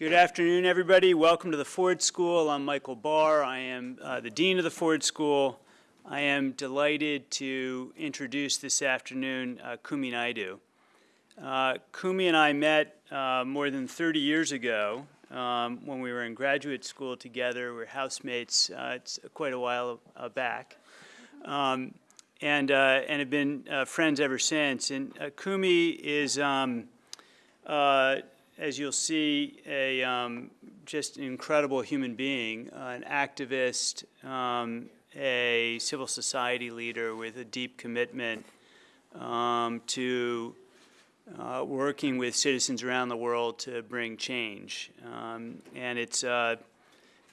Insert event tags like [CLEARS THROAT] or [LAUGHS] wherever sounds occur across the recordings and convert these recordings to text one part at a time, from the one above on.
Good afternoon, everybody. Welcome to the Ford School. I'm Michael Barr. I am uh, the Dean of the Ford School. I am delighted to introduce this afternoon uh, Kumi Naidoo. Uh, Kumi and I met uh, more than 30 years ago um, when we were in graduate school together. We are housemates. Uh, it's quite a while uh, back. Um, and, uh, and have been uh, friends ever since. And Kumi is, um, as you'll see, a um, just an incredible human being, an activist, um, a civil society leader with a deep commitment um, to uh, working with citizens around the world to bring change. Um, and it's, uh,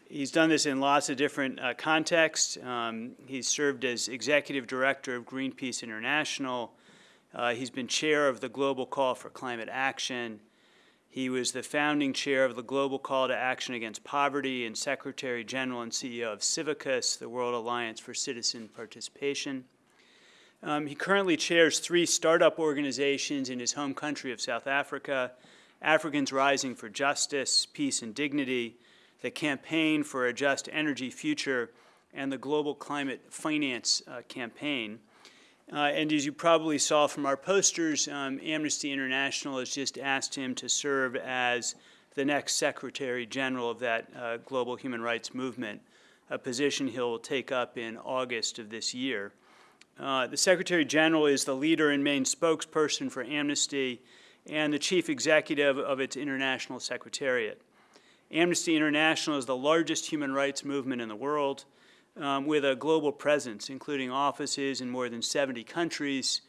he's done this in lots of different uh, contexts. Um, he's served as executive director of Greenpeace International. Uh, he's been chair of the Global Call for Climate Action. He was the founding chair of the Global Call to Action Against Poverty and Secretary General and CEO of Civicus, the World Alliance for Citizen Participation. Um, he currently chairs three startup organizations in his home country of South Africa, Africans Rising for Justice, Peace and Dignity, the Campaign for a Just Energy Future, and the Global Climate Finance uh, Campaign. Uh, and as you probably saw from our posters, um, Amnesty International has just asked him to serve as the next Secretary General of that uh, global human rights movement, a position he'll take up in August of this year. Uh, the Secretary General is the leader and main spokesperson for Amnesty and the chief executive of its international secretariat. Amnesty International is the largest human rights movement in the world um, with a global presence, including offices in more than 70 countries,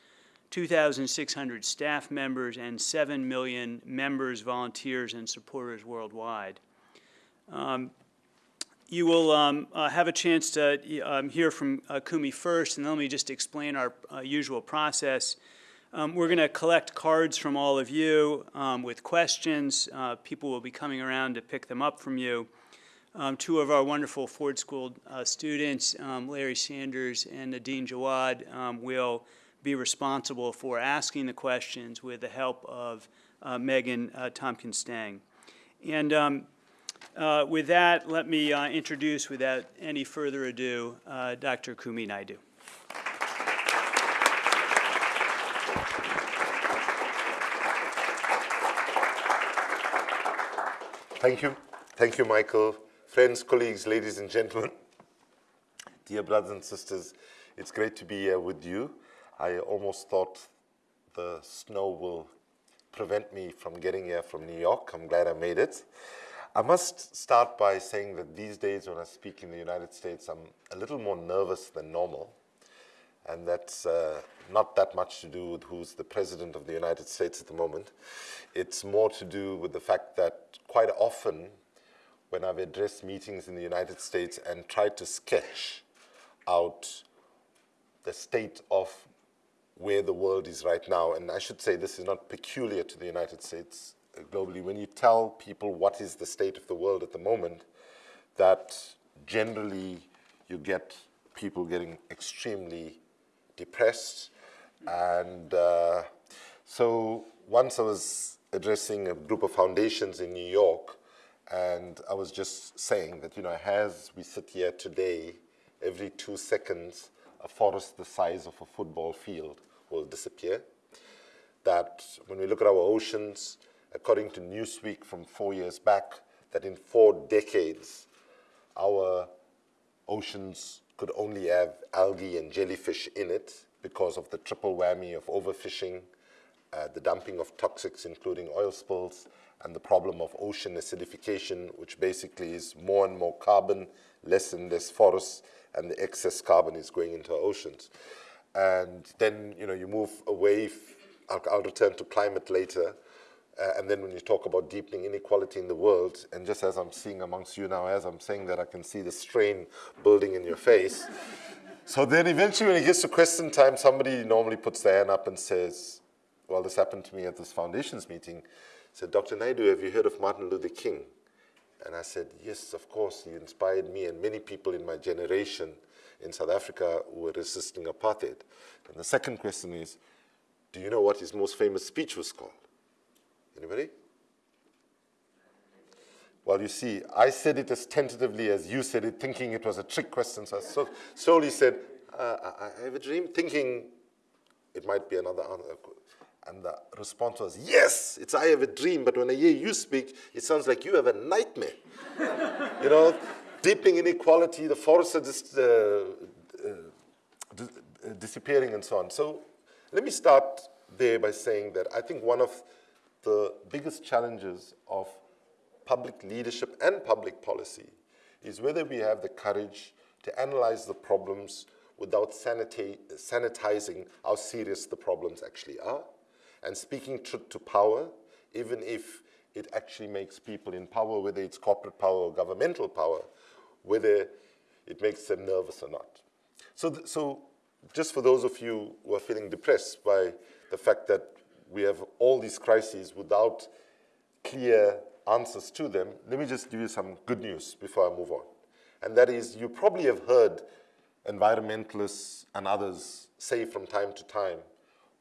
2,600 staff members, and 7 million members, volunteers, and supporters worldwide. Um, you will um, uh, have a chance to um, hear from uh, Kumi first, and then let me just explain our uh, usual process. Um, we're going to collect cards from all of you um, with questions. Uh, people will be coming around to pick them up from you. Um, two of our wonderful Ford School uh, students, um, Larry Sanders and Nadine Jawad, um, will be responsible for asking the questions with the help of uh, Megan uh, Tompkins-Stange. And um, uh, with that, let me uh, introduce, without any further ado, uh, Dr. Kumi Naidoo. Thank you. Thank you, Michael. Friends, colleagues, ladies and gentlemen, [LAUGHS] dear brothers and sisters, it's great to be here with you. I almost thought the snow will prevent me from getting here from New York. I'm glad I made it. I must start by saying that these days when I speak in the United States, I'm a little more nervous than normal. And that's uh, not that much to do with who's the president of the United States at the moment. It's more to do with the fact that quite often when I've addressed meetings in the United States and tried to sketch out the state of where the world is right now. And I should say this is not peculiar to the United States uh, globally. When you tell people what is the state of the world at the moment, that generally you get people getting extremely depressed. And uh, so once I was addressing a group of foundations in New York, and I was just saying that, you know, as we sit here today, every two seconds, a forest the size of a football field will disappear. That when we look at our oceans, according to Newsweek from four years back, that in four decades, our oceans could only have algae and jellyfish in it because of the triple whammy of overfishing, uh, the dumping of toxics, including oil spills, and the problem of ocean acidification, which basically is more and more carbon, less and less forests, and the excess carbon is going into our oceans. And then, you know, you move away, I'll, I'll return to climate later, uh, and then when you talk about deepening inequality in the world, and just as I'm seeing amongst you now, as I'm saying that, I can see the strain building in your face. so then eventually when it gets to question time, somebody normally puts their hand up and says, well, this happened to me at this foundations meeting said, Dr. Naidoo, have you heard of Martin Luther King? And I said, yes, of course, he inspired me and many people in my generation in South Africa who were resisting apartheid. And the second question is, do you know what his most famous speech was called? Anybody? Well, you see, I said it as tentatively as you said it, thinking it was a trick question. So I so slowly said, uh, I, have a dream, thinking it might be another answer. And the response was, yes, it's I have a dream, but when I hear you speak, it sounds like you have a nightmare. [LAUGHS] you know, deepening inequality, the forests are just uh, uh, disappearing and so on. So let me start there by saying that I think one of the biggest challenges of public leadership and public policy is whether we have the courage to analyze the problems without sanitizing how serious the problems actually are and speaking truth to power, even if it actually makes people in power, whether it's corporate power or governmental power, whether it makes them nervous or not. So, so just for those of you who are feeling depressed by the fact that we have all these crises without clear answers to them, let me just give you some good news before I move on. And that is, you probably have heard environmentalists and others say from time to time,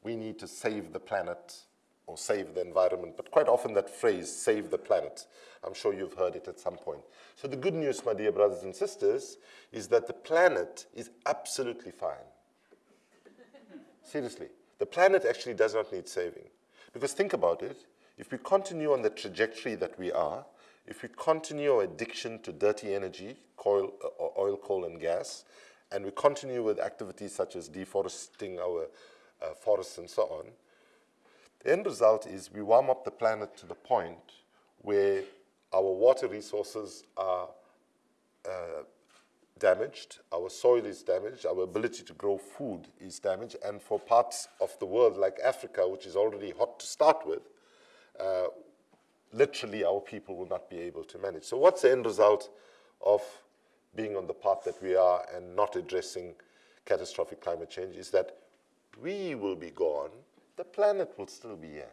we need to save the planet or save the environment, but quite often that phrase, save the planet, I'm sure you've heard it at some point. So the good news, my dear brothers and sisters, is that the planet is absolutely fine. Seriously, the planet actually does not need saving. Because think about it, if we continue on the trajectory that we are, if we continue our addiction to dirty energy, coal, uh, oil, coal, and gas, and we continue with activities such as deforesting our uh, forests and so on, the end result is we warm up the planet to the point where our water resources are uh, damaged, our soil is damaged, our ability to grow food is damaged, and for parts of the world like Africa, which is already hot to start with, uh, literally our people will not be able to manage. So what's the end result of being on the path that we are and not addressing catastrophic climate change is that we will be gone, the planet will still be here.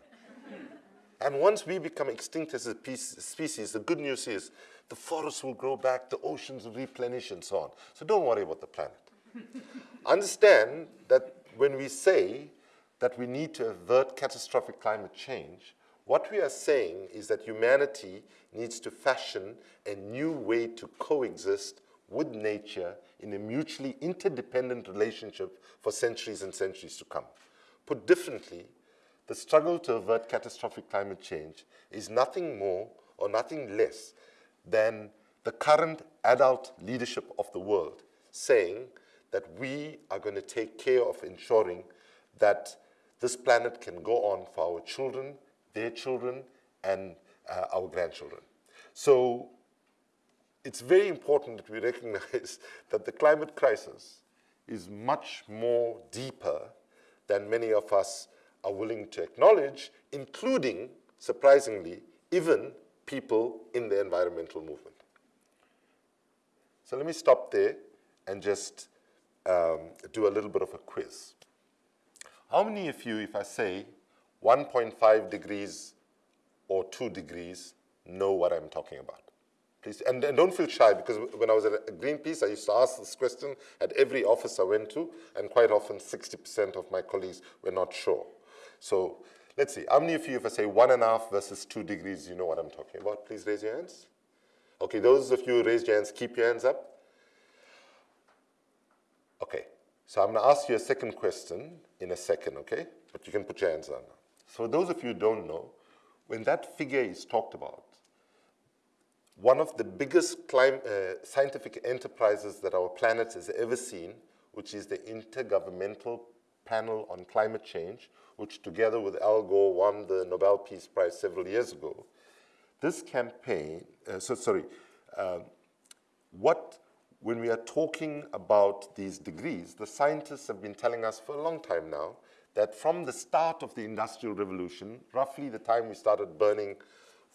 and once we become extinct as a species, the good news is the forests will grow back, the oceans will replenish and so on. So don't worry about the planet. [LAUGHS] Understand that when we say that we need to avert catastrophic climate change, what we are saying is that humanity needs to fashion a new way to coexist with nature in a mutually interdependent relationship for centuries and centuries to come. Put differently, the struggle to avert catastrophic climate change is nothing more or nothing less than the current adult leadership of the world saying that we are going to take care of ensuring that this planet can go on for our children their children, and uh, our grandchildren. So it's very important that we recognize [LAUGHS] that the climate crisis is much more deeper than many of us are willing to acknowledge, including, surprisingly, even people in the environmental movement. So let me stop there and just um, do a little bit of a quiz. How many of you, if I say 1.5 degrees or 2 degrees know what I'm talking about. Please, and, and, don't feel shy because when I was at Greenpeace, I used to ask this question at every office I went to, and quite often 60% of my colleagues were not sure. So let's see, how many of you, if I say one and a half versus two degrees, you know what I'm talking about? Please raise your hands. Okay, those of you who raised your hands, keep your hands up. Okay, so I'm gonna ask you a second question in a second, okay? But you can put your hands down now. So those of you who don't know, when that figure is talked about, one of the biggest uh, scientific enterprises that our planet has ever seen, which is the Intergovernmental Panel on Climate Change, which together with Al Gore won the Nobel Peace Prize several years ago. This campaign, uh, so sorry, uh, what, when we are talking about these degrees, the scientists have been telling us for a long time now that from the start of the Industrial Revolution, roughly the time we started burning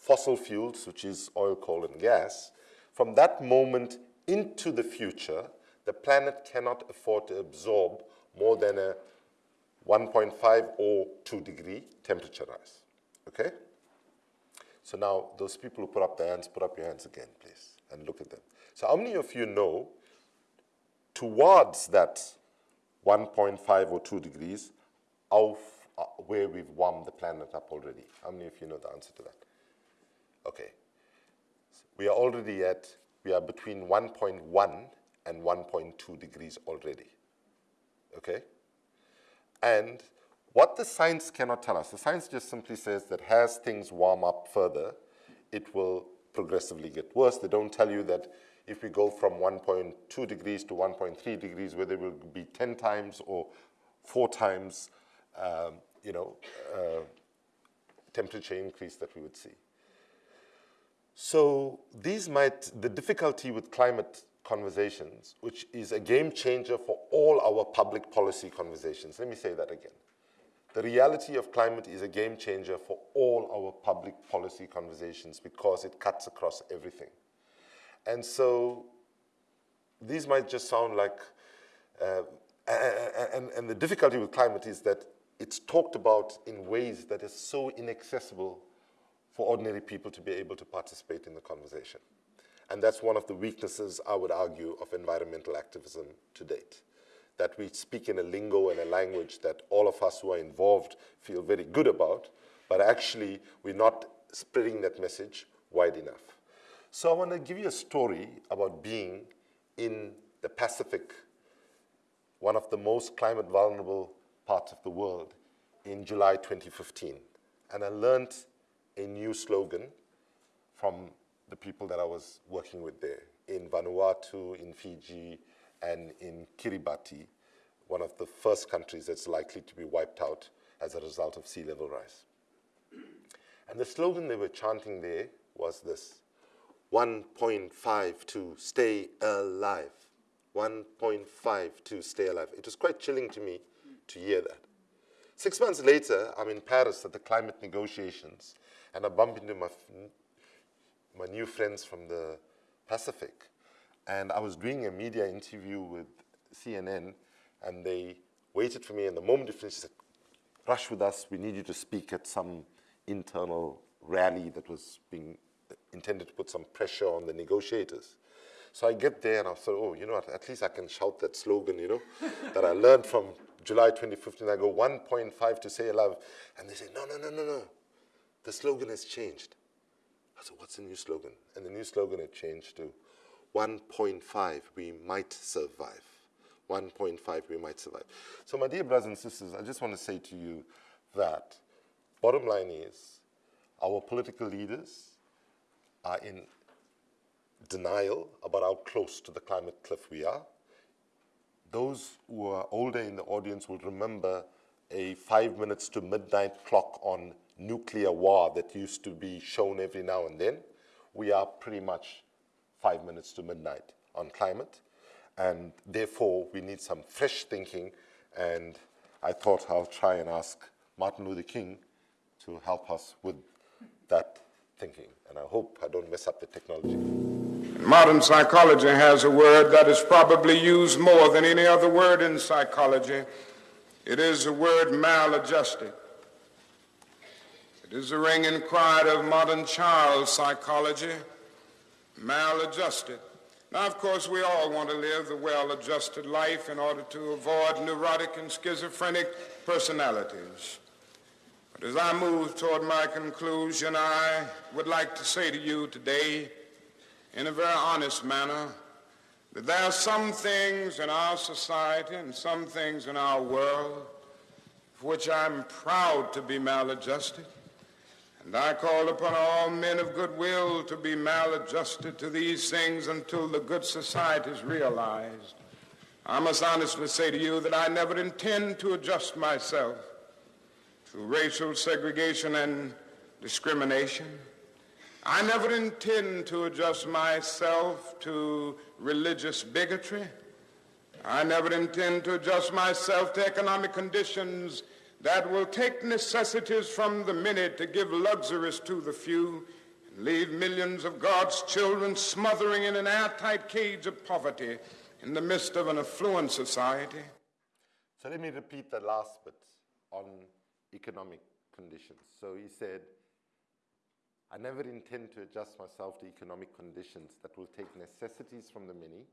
fossil fuels, which is oil, coal, and gas, from that moment into the future, the planet cannot afford to absorb more than a 1.5 or 2 degree temperature rise, okay? So now, those people who put up their hands, put up your hands again, please, and look at them. So how many of you know towards that 1.5 or 2 degrees, of uh, where we've warmed the planet up already? How many of you know the answer to that? Okay. So we are already at, we are between 1.1 and 1.2 degrees already. Okay? And what the science cannot tell us, the science just simply says that as things warm up further, it will progressively get worse. They don't tell you that if we go from 1.2 degrees to 1.3 degrees, whether it will be 10 times or four times, um, you know, uh, temperature increase that we would see. So these might, the difficulty with climate conversations, which is a game changer for all our public policy conversations. Let me say that again. The reality of climate is a game changer for all our public policy conversations because it cuts across everything. And so these might just sound like, uh, and, and the difficulty with climate is that it's talked about in ways that is so inaccessible for ordinary people to be able to participate in the conversation. And that's one of the weaknesses, I would argue, of environmental activism to date. That we speak in a lingo and a language that all of us who are involved feel very good about, but actually we're not spreading that message wide enough. So I want to give you a story about being in the Pacific, one of the most climate vulnerable parts of the world, in July 2015. And I learned a new slogan from the people that I was working with there in Vanuatu, in Fiji, and in Kiribati, one of the first countries that's likely to be wiped out as a result of sea level rise. And the slogan they were chanting there was this 1.5 to stay alive. 1.5 to stay alive. It was quite chilling to me to hear that. Six months later, I'm in Paris at the climate negotiations, and I bump into my my new friends from the Pacific. And I was doing a media interview with CNN, and they waited for me. And the moment they finished, said, rush with us. We need you to speak at some internal rally that was being uh, intended to put some pressure on the negotiators. So I get there and I thought, oh, you know what, at least I can shout that slogan, you know, [LAUGHS] that I learned from July 2015. I go 1.5 to say alive. And they say, no, no, no, no, no. The slogan has changed. I said, what's the new slogan? And the new slogan had changed to 1.5, we might survive. 1.5, we might survive. So my dear brothers and sisters, I just want to say to you that bottom line is our political leaders are in denial about how close to the climate cliff we are. Those who are older in the audience will remember a five minutes to midnight clock on nuclear war that used to be shown every now and then. We are pretty much five minutes to midnight on climate. And therefore, we need some fresh thinking. And I thought I'll try and ask Martin Luther King to help us with that thinking. And I hope I don't mess up the technology. Modern psychology has a word that is probably used more than any other word in psychology. It is the word maladjusted. It is the ringing cry of modern child psychology, maladjusted. Now, of course, we all want to live the well-adjusted life in order to avoid neurotic and schizophrenic personalities. But as I move toward my conclusion, I would like to say to you today, in a very honest manner, that there are some things in our society and some things in our world for which I'm proud to be maladjusted. And I call upon all men of goodwill to be maladjusted to these things until the good society is realized. I must honestly say to you that I never intend to adjust myself to racial segregation and discrimination. I never intend to adjust myself to religious bigotry. I never intend to adjust myself to economic conditions that will take necessities from the many to give luxuries to the few and leave millions of God's children smothering in an airtight cage of poverty in the midst of an affluent society. So let me repeat the last bit on economic conditions. So he said, I never intend to adjust myself to economic conditions that will take necessities from the many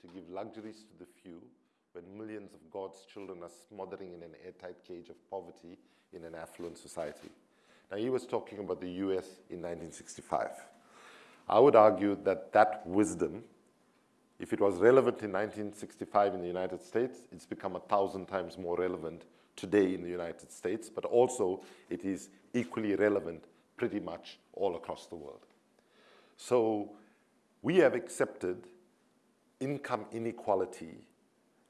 to give luxuries to the few when millions of God's children are smothering in an airtight cage of poverty in an affluent society. Now, he was talking about the US in 1965. I would argue that that wisdom, if it was relevant in 1965 in the United States, it's become a thousand times more relevant today in the United States, but also it is equally relevant pretty much all across the world. So we have accepted income inequality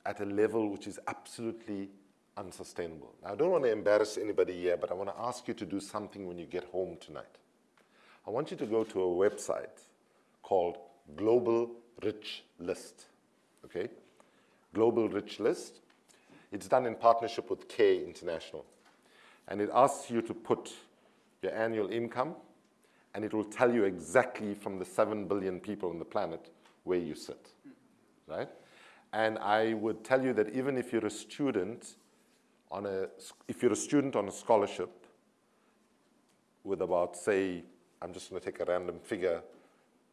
at a level which is absolutely unsustainable. Now, I don't want to embarrass anybody here, but I want to ask you to do something when you get home tonight. I want you to go to a website called Global Rich List, okay? Global Rich List. It's done in partnership with CARE International. And it asks you to put your annual income, and it will tell you exactly from the 7 billion people on the planet where you sit, right? And I would tell you that even if you're a student on a, if you're a student on a scholarship with about, say, I'm just going to take a random figure,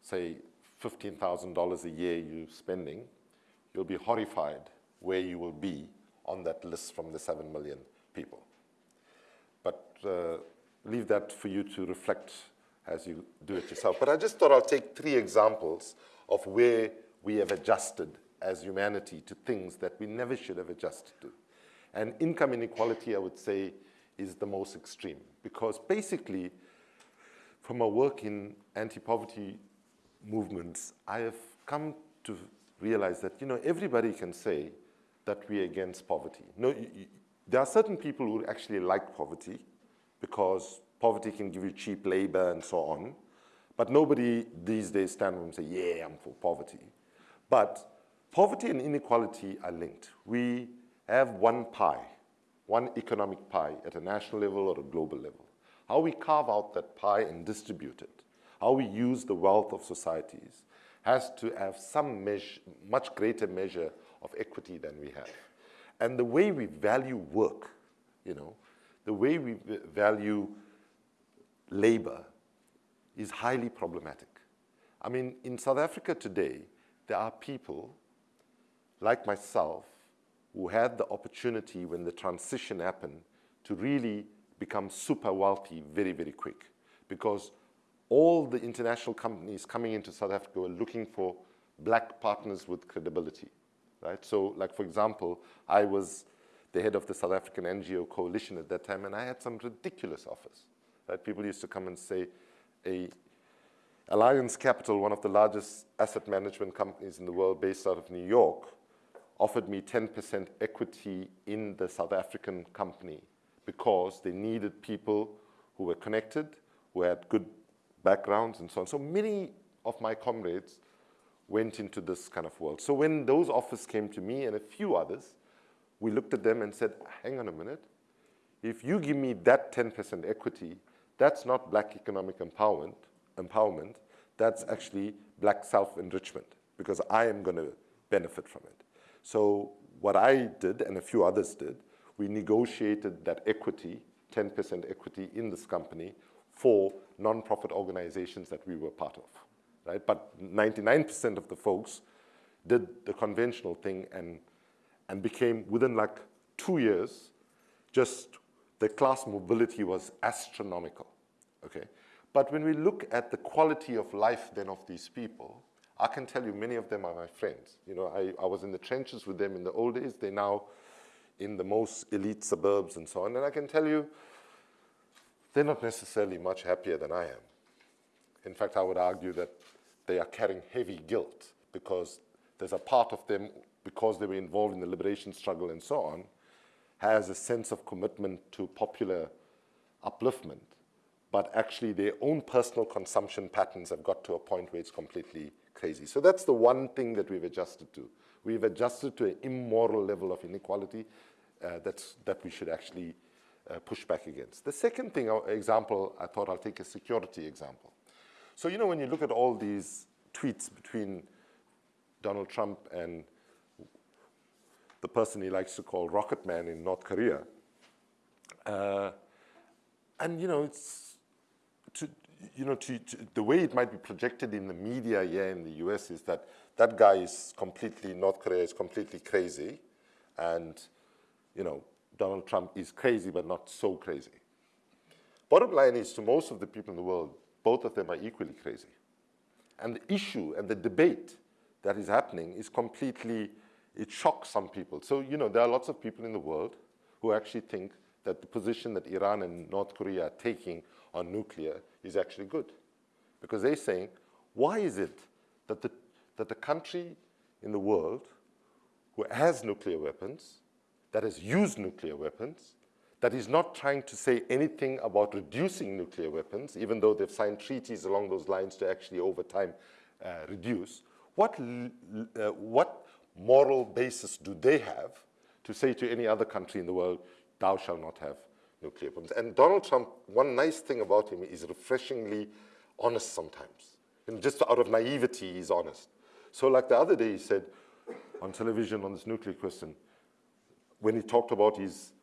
say $15,000 a year you're spending, you'll be horrified where you will be on that list from the 7 million people. But uh, leave that for you to reflect as you do it yourself. But I just thought I'll take three examples of where we have adjusted as humanity to things that we never should have adjusted to. And income inequality, I would say, is the most extreme because basically, from my work in anti-poverty movements, I have come to realize that, you know, everybody can say that we're against poverty. No, you, you, there are certain people who actually like poverty because poverty can give you cheap labor and so on. But nobody these days stand up and say, yeah, I'm for poverty. But poverty and inequality are linked. We have one pie, one economic pie at a national level or a global level. How we carve out that pie and distribute it, how we use the wealth of societies, has to have some much greater measure of equity than we have. And the way we value work, you know, the way we value labor is highly problematic. I mean, in South Africa today, there are people like myself who had the opportunity when the transition happened to really become super wealthy very, very quick because all the international companies coming into South Africa were looking for black partners with credibility, right? So like, for example, I was the head of the South African NGO coalition at that time, and I had some ridiculous offers, right? People used to come and say, a Alliance Capital, one of the largest asset management companies in the world based out of New York, offered me 10% equity in the South African company because they needed people who were connected, who had good backgrounds and so on. So many of my comrades went into this kind of world. So when those offers came to me and a few others, we looked at them and said, hang on a minute, if you give me that 10% equity, that's not black economic empowerment, empowerment, that's actually black self-enrichment because I am going to benefit from it. So what I did and a few others did, we negotiated that equity, 10% equity in this company for nonprofit organizations that we were part of, right? But 99% of the folks did the conventional thing and, and became, within like two years, just the class mobility was astronomical, okay? But when we look at the quality of life then of these people, I can tell you many of them are my friends. You know, I, I was in the trenches with them in the old days. They're now in the most elite suburbs and so on. And I can tell you, they're not necessarily much happier than I am. In fact, I would argue that they are carrying heavy guilt because there's a part of them, because they were involved in the liberation struggle and so on, has a sense of commitment to popular upliftment. But actually, their own personal consumption patterns have got to a point where it's completely crazy. So that's the one thing that we've adjusted to. We've adjusted to an immoral level of inequality uh, that's, that we should actually uh, push back against. The second thing, uh, example, I thought I'll take a security example. So, you know, when you look at all these tweets between Donald Trump and the person he likes to call Rocket Man in North Korea, uh, and, you know, it's to, you know, to, to, the way it might be projected in the media here in the US is that that guy is completely, North Korea is completely crazy, and, you know, Donald Trump is crazy, but not so crazy. Bottom line is, to most of the people in the world, both of them are equally crazy. And the issue and the debate that is happening is completely, it shocks some people. So, you know, there are lots of people in the world who actually think that the position that Iran and North Korea are taking on nuclear is actually good. Because they're saying, why is it that the, that the country in the world who has nuclear weapons, that has used nuclear weapons, that is not trying to say anything about reducing nuclear weapons, even though they've signed treaties along those lines to actually over time uh, reduce, what, uh, what moral basis do they have to say to any other country in the world, thou shalt not have nuclear? And Donald Trump, one nice thing about him is refreshingly honest sometimes. And just out of naivety, he's honest. So like the other day, he said on television on this nuclear question, when he talked about his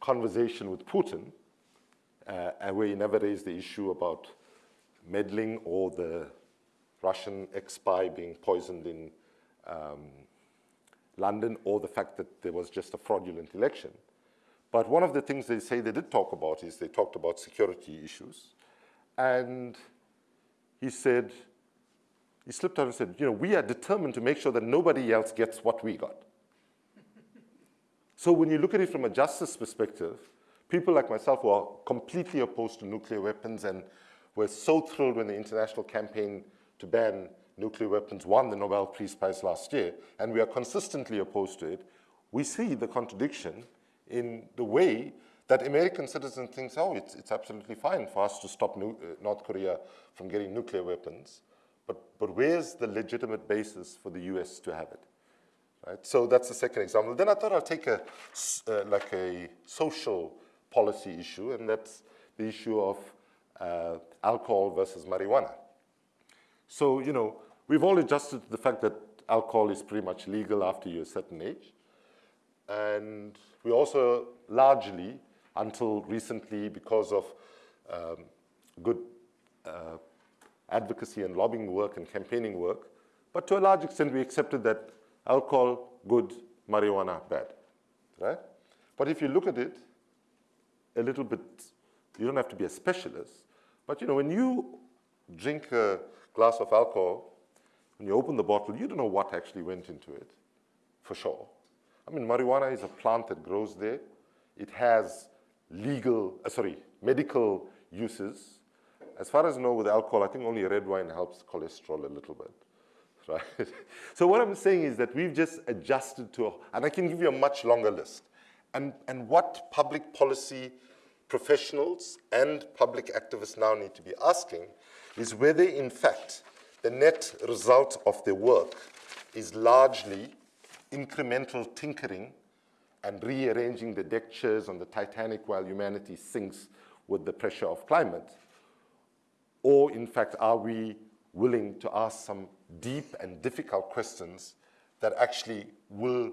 conversation with Putin, uh, where he never raised the issue about meddling or the Russian ex-spy being poisoned in um, London or the fact that there was just a fraudulent election. But one of the things they say they did talk about is they talked about security issues. And he said, he slipped out and said, you know, we are determined to make sure that nobody else gets what we got. so when you look at it from a justice perspective, people like myself who are completely opposed to nuclear weapons and were so thrilled when the international campaign to ban nuclear weapons won the Nobel Peace Prize last year, and we are consistently opposed to it, we see the contradiction in the way that American citizens think, oh, it's, it's absolutely fine for us to stop uh, North Korea from getting nuclear weapons, but, but where's the legitimate basis for the US to have it? Right? So that's the second example. Then I thought I'd take a, uh, like a social policy issue, and that's the issue of uh, alcohol versus marijuana. So, you know, we've all adjusted to the fact that alcohol is pretty much legal after you're a certain age. And we also largely, until recently, because of um, good uh, advocacy and lobbying work and campaigning work, but to a large extent we accepted that alcohol, good, marijuana, bad, right? But if you look at it a little bit, you don't have to be a specialist, but you know, when you drink a glass of alcohol, when you open the bottle, you don't know what actually went into it, for sure. I mean, marijuana is a plant that grows there. It has legal, uh, sorry, medical uses. As far as I know with alcohol, I think only red wine helps cholesterol a little bit, [LAUGHS] right? so what I'm saying is that we've just adjusted to, and I can give you a much longer list. And, and what public policy professionals and public activists now need to be asking is whether, in fact, the net result of their work is largely incremental tinkering and rearranging the deck chairs on the Titanic while humanity sinks with the pressure of climate? Or, in fact, are we willing to ask some deep and difficult questions that actually will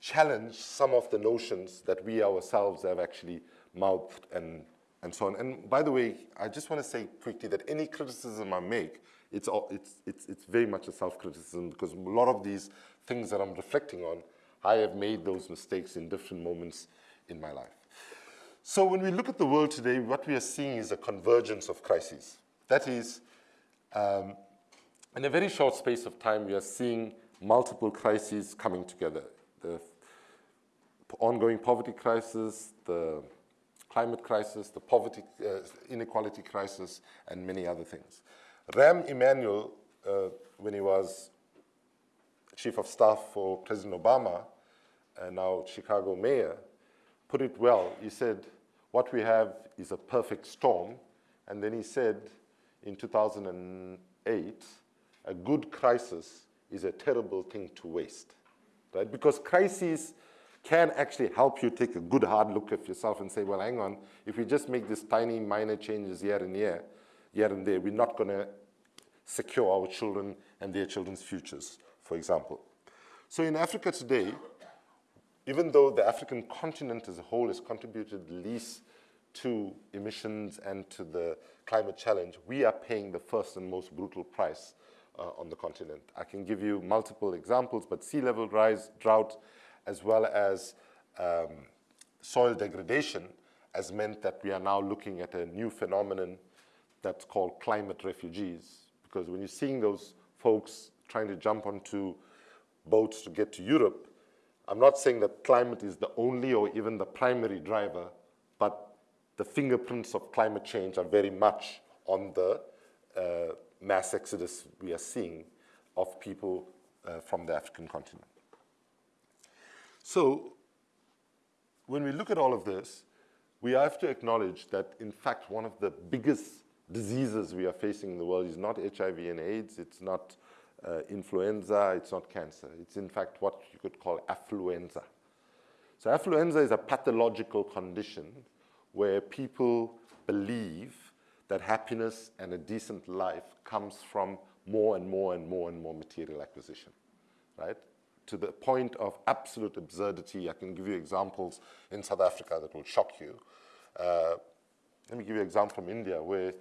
challenge some of the notions that we ourselves have actually mouthed and and so on. And by the way, I just want to say quickly that any criticism I make, it's, all, it's, it's, it's very much a self-criticism because a lot of these things that I'm reflecting on, I have made those mistakes in different moments in my life. So when we look at the world today, what we are seeing is a convergence of crises. That is, um, in a very short space of time, we are seeing multiple crises coming together. The ongoing poverty crisis, the climate crisis, the poverty, uh, inequality crisis, and many other things. Rahm Emanuel, uh, when he was chief of staff for President Obama, and now Chicago mayor, put it well. He said, what we have is a perfect storm. And then he said in 2008, a good crisis is a terrible thing to waste, right? Because crises can actually help you take a good hard look at yourself and say, well, hang on, if we just make these tiny minor changes here and here, here and there, we're not going to secure our children and their children's futures, for example. So in Africa today, even though the African continent as a whole has contributed least to emissions and to the climate challenge, we are paying the first and most brutal price uh, on the continent. I can give you multiple examples, but sea level rise, drought, as well as um, soil degradation has meant that we are now looking at a new phenomenon that's called climate refugees. because when you're seeing those folks trying to jump onto boats to get to Europe, I'm not saying that climate is the only or even the primary driver, but the fingerprints of climate change are very much on the uh, mass exodus we are seeing of people uh, from the African continent. So when we look at all of this, we have to acknowledge that, in fact, one of the biggest diseases we are facing in the world is not HIV and AIDS, it's not uh, influenza, it's not cancer. It's, in fact, what you could call affluenza. So affluenza is a pathological condition where people believe that happiness and a decent life comes from more and more and more and more material acquisition, right? To the point of absolute absurdity. I can give you examples in South Africa that will shock you. Uh, let me give you an example from India where,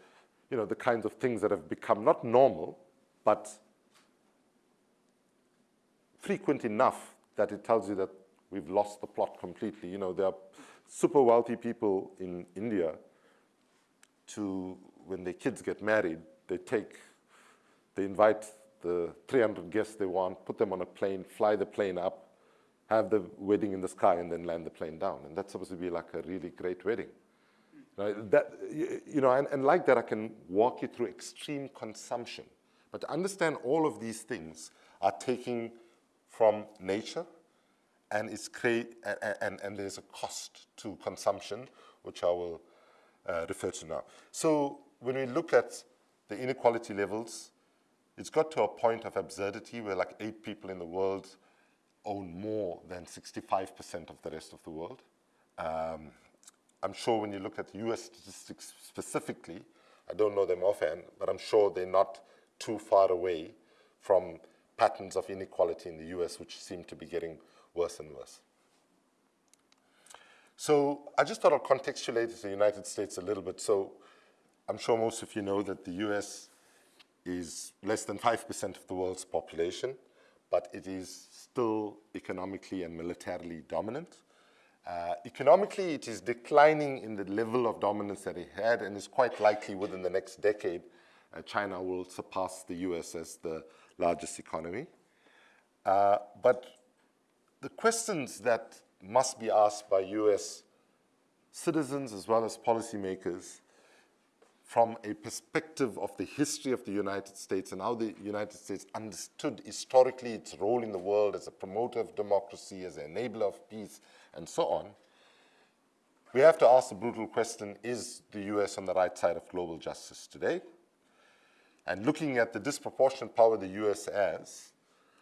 you know, the kinds of things that have become not normal, but frequent enough that it tells you that we've lost the plot completely. You know, there are super wealthy people in India to, when their kids get married, they take, they invite the 300 guests they want, put them on a plane, fly the plane up, have the wedding in the sky, and then land the plane down. And that's supposed to be like a really great wedding. That, you know, and, and like that, I can walk you through extreme consumption. But to understand all of these things are taking from nature, and, it's create, and, and, and there's a cost to consumption, which I will uh, refer to now. So when we look at the inequality levels, it's got to a point of absurdity where like eight people in the world own more than 65% of the rest of the world. Um, I'm sure when you look at the US statistics specifically, I don't know them offhand, but I'm sure they're not too far away from patterns of inequality in the US, which seem to be getting worse and worse. So I just thought I'd contextualize the United States a little bit. So I'm sure most of you know that the US is less than 5% of the world's population, but it is still economically and militarily dominant. Uh, economically, it is declining in the level of dominance that it had and is quite likely within the next decade, uh, China will surpass the US as the largest economy. Uh, but the questions that must be asked by US citizens as well as policymakers from a perspective of the history of the United States and how the United States understood historically its role in the world as a promoter of democracy, as an enabler of peace, and so on, we have to ask the brutal question, is the US on the right side of global justice today? And looking at the disproportionate power the US has,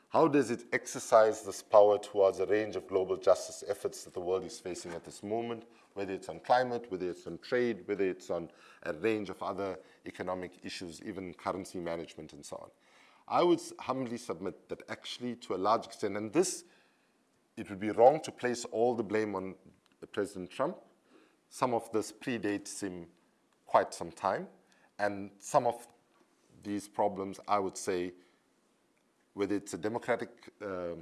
how does it exercise this power towards a range of global justice efforts that the world is facing at this moment, whether it's on climate, whether it's on trade, whether it's on a range of other economic issues, even currency management and so on. I would humbly submit that actually to a large extent, and this, it would be wrong to place all the blame on President Trump. Some of this predates him quite some time, and some of these problems, I would say, whether it's a Democratic uh,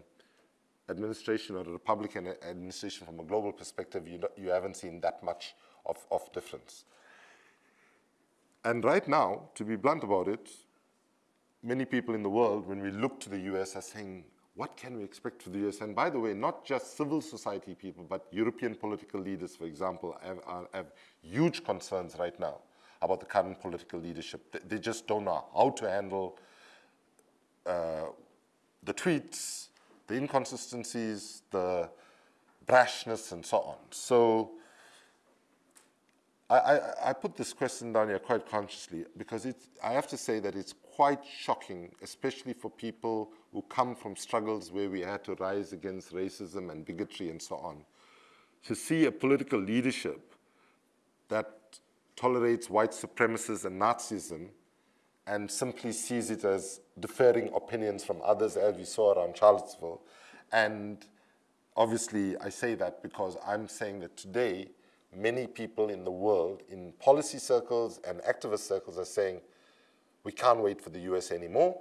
administration or a Republican administration from a global perspective, you, you haven't seen that much of, of difference. And right now, to be blunt about it, many people in the world, when we look to the US, are saying, what can we expect from the US? And by the way, not just civil society people, but European political leaders, for example, have, have huge concerns right now about the current political leadership. They just don't know how to handle uh, the tweets, the inconsistencies, the brashness, and so on. So I, I, I, put this question down here quite consciously because I have to say that it's quite shocking, especially for people who come from struggles where we had to rise against racism and bigotry and so on, to see a political leadership that tolerates white supremacists and Nazism and simply sees it as deferring opinions from others, as we saw around Charlottesville. And obviously, I say that because I'm saying that today, many people in the world, in policy circles and activist circles, are saying, we can't wait for the US anymore.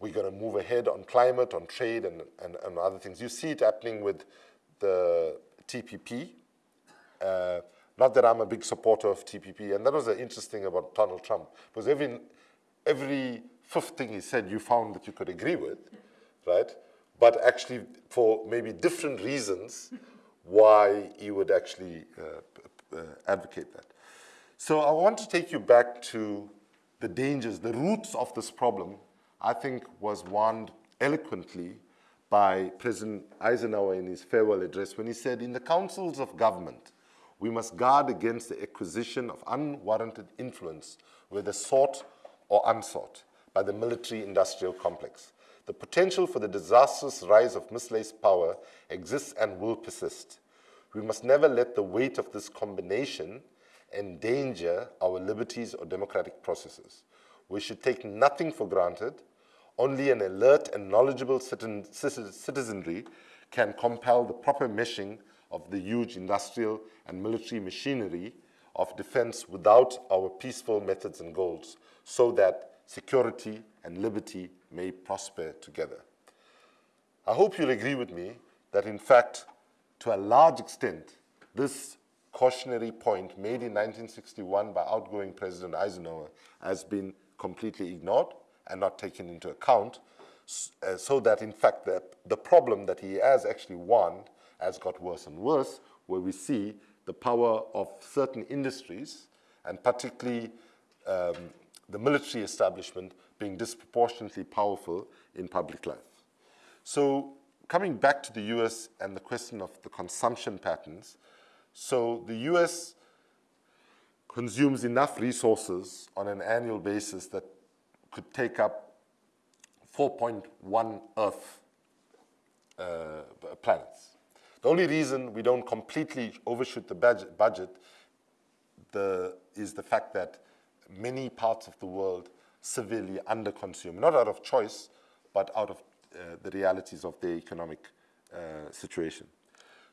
We're going to move ahead on climate, on trade, and, and, and other things. You see it happening with the TPP. Uh, not that I'm a big supporter of TPP, and that was the interesting about Donald Trump, because every every fifth thing he said you found that you could agree with, right? But actually, for maybe different reasons, why he would actually uh, uh, advocate that. So I want to take you back to the dangers, the roots of this problem, I think was warned eloquently by President Eisenhower in his farewell address when he said, in the councils of government, we must guard against the acquisition of unwarranted influence, whether sought or unsought, by the military-industrial complex. The potential for the disastrous rise of misplaced power exists and will persist. We must never let the weight of this combination endanger our liberties or democratic processes. We should take nothing for granted. Only an alert and knowledgeable citizenry can compel the proper meshing of the huge industrial and military machinery of defense without our peaceful methods and goals so that security and liberty may prosper together. I hope you'll agree with me that in fact, to a large extent, this cautionary point made in 1961 by outgoing President Eisenhower has been completely ignored and not taken into account, uh, so that in fact the, the problem that he has actually warned has got worse and worse, where we see the power of certain industries, and particularly um, the military establishment being disproportionately powerful in public life. So coming back to the US and the question of the consumption patterns, so the US consumes enough resources on an annual basis that could take up 4.1 Earth uh, planets. The only reason we don't completely overshoot the budget, budget the, is the fact that many parts of the world severely underconsume, not out of choice, but out of uh, the realities of their economic uh, situation.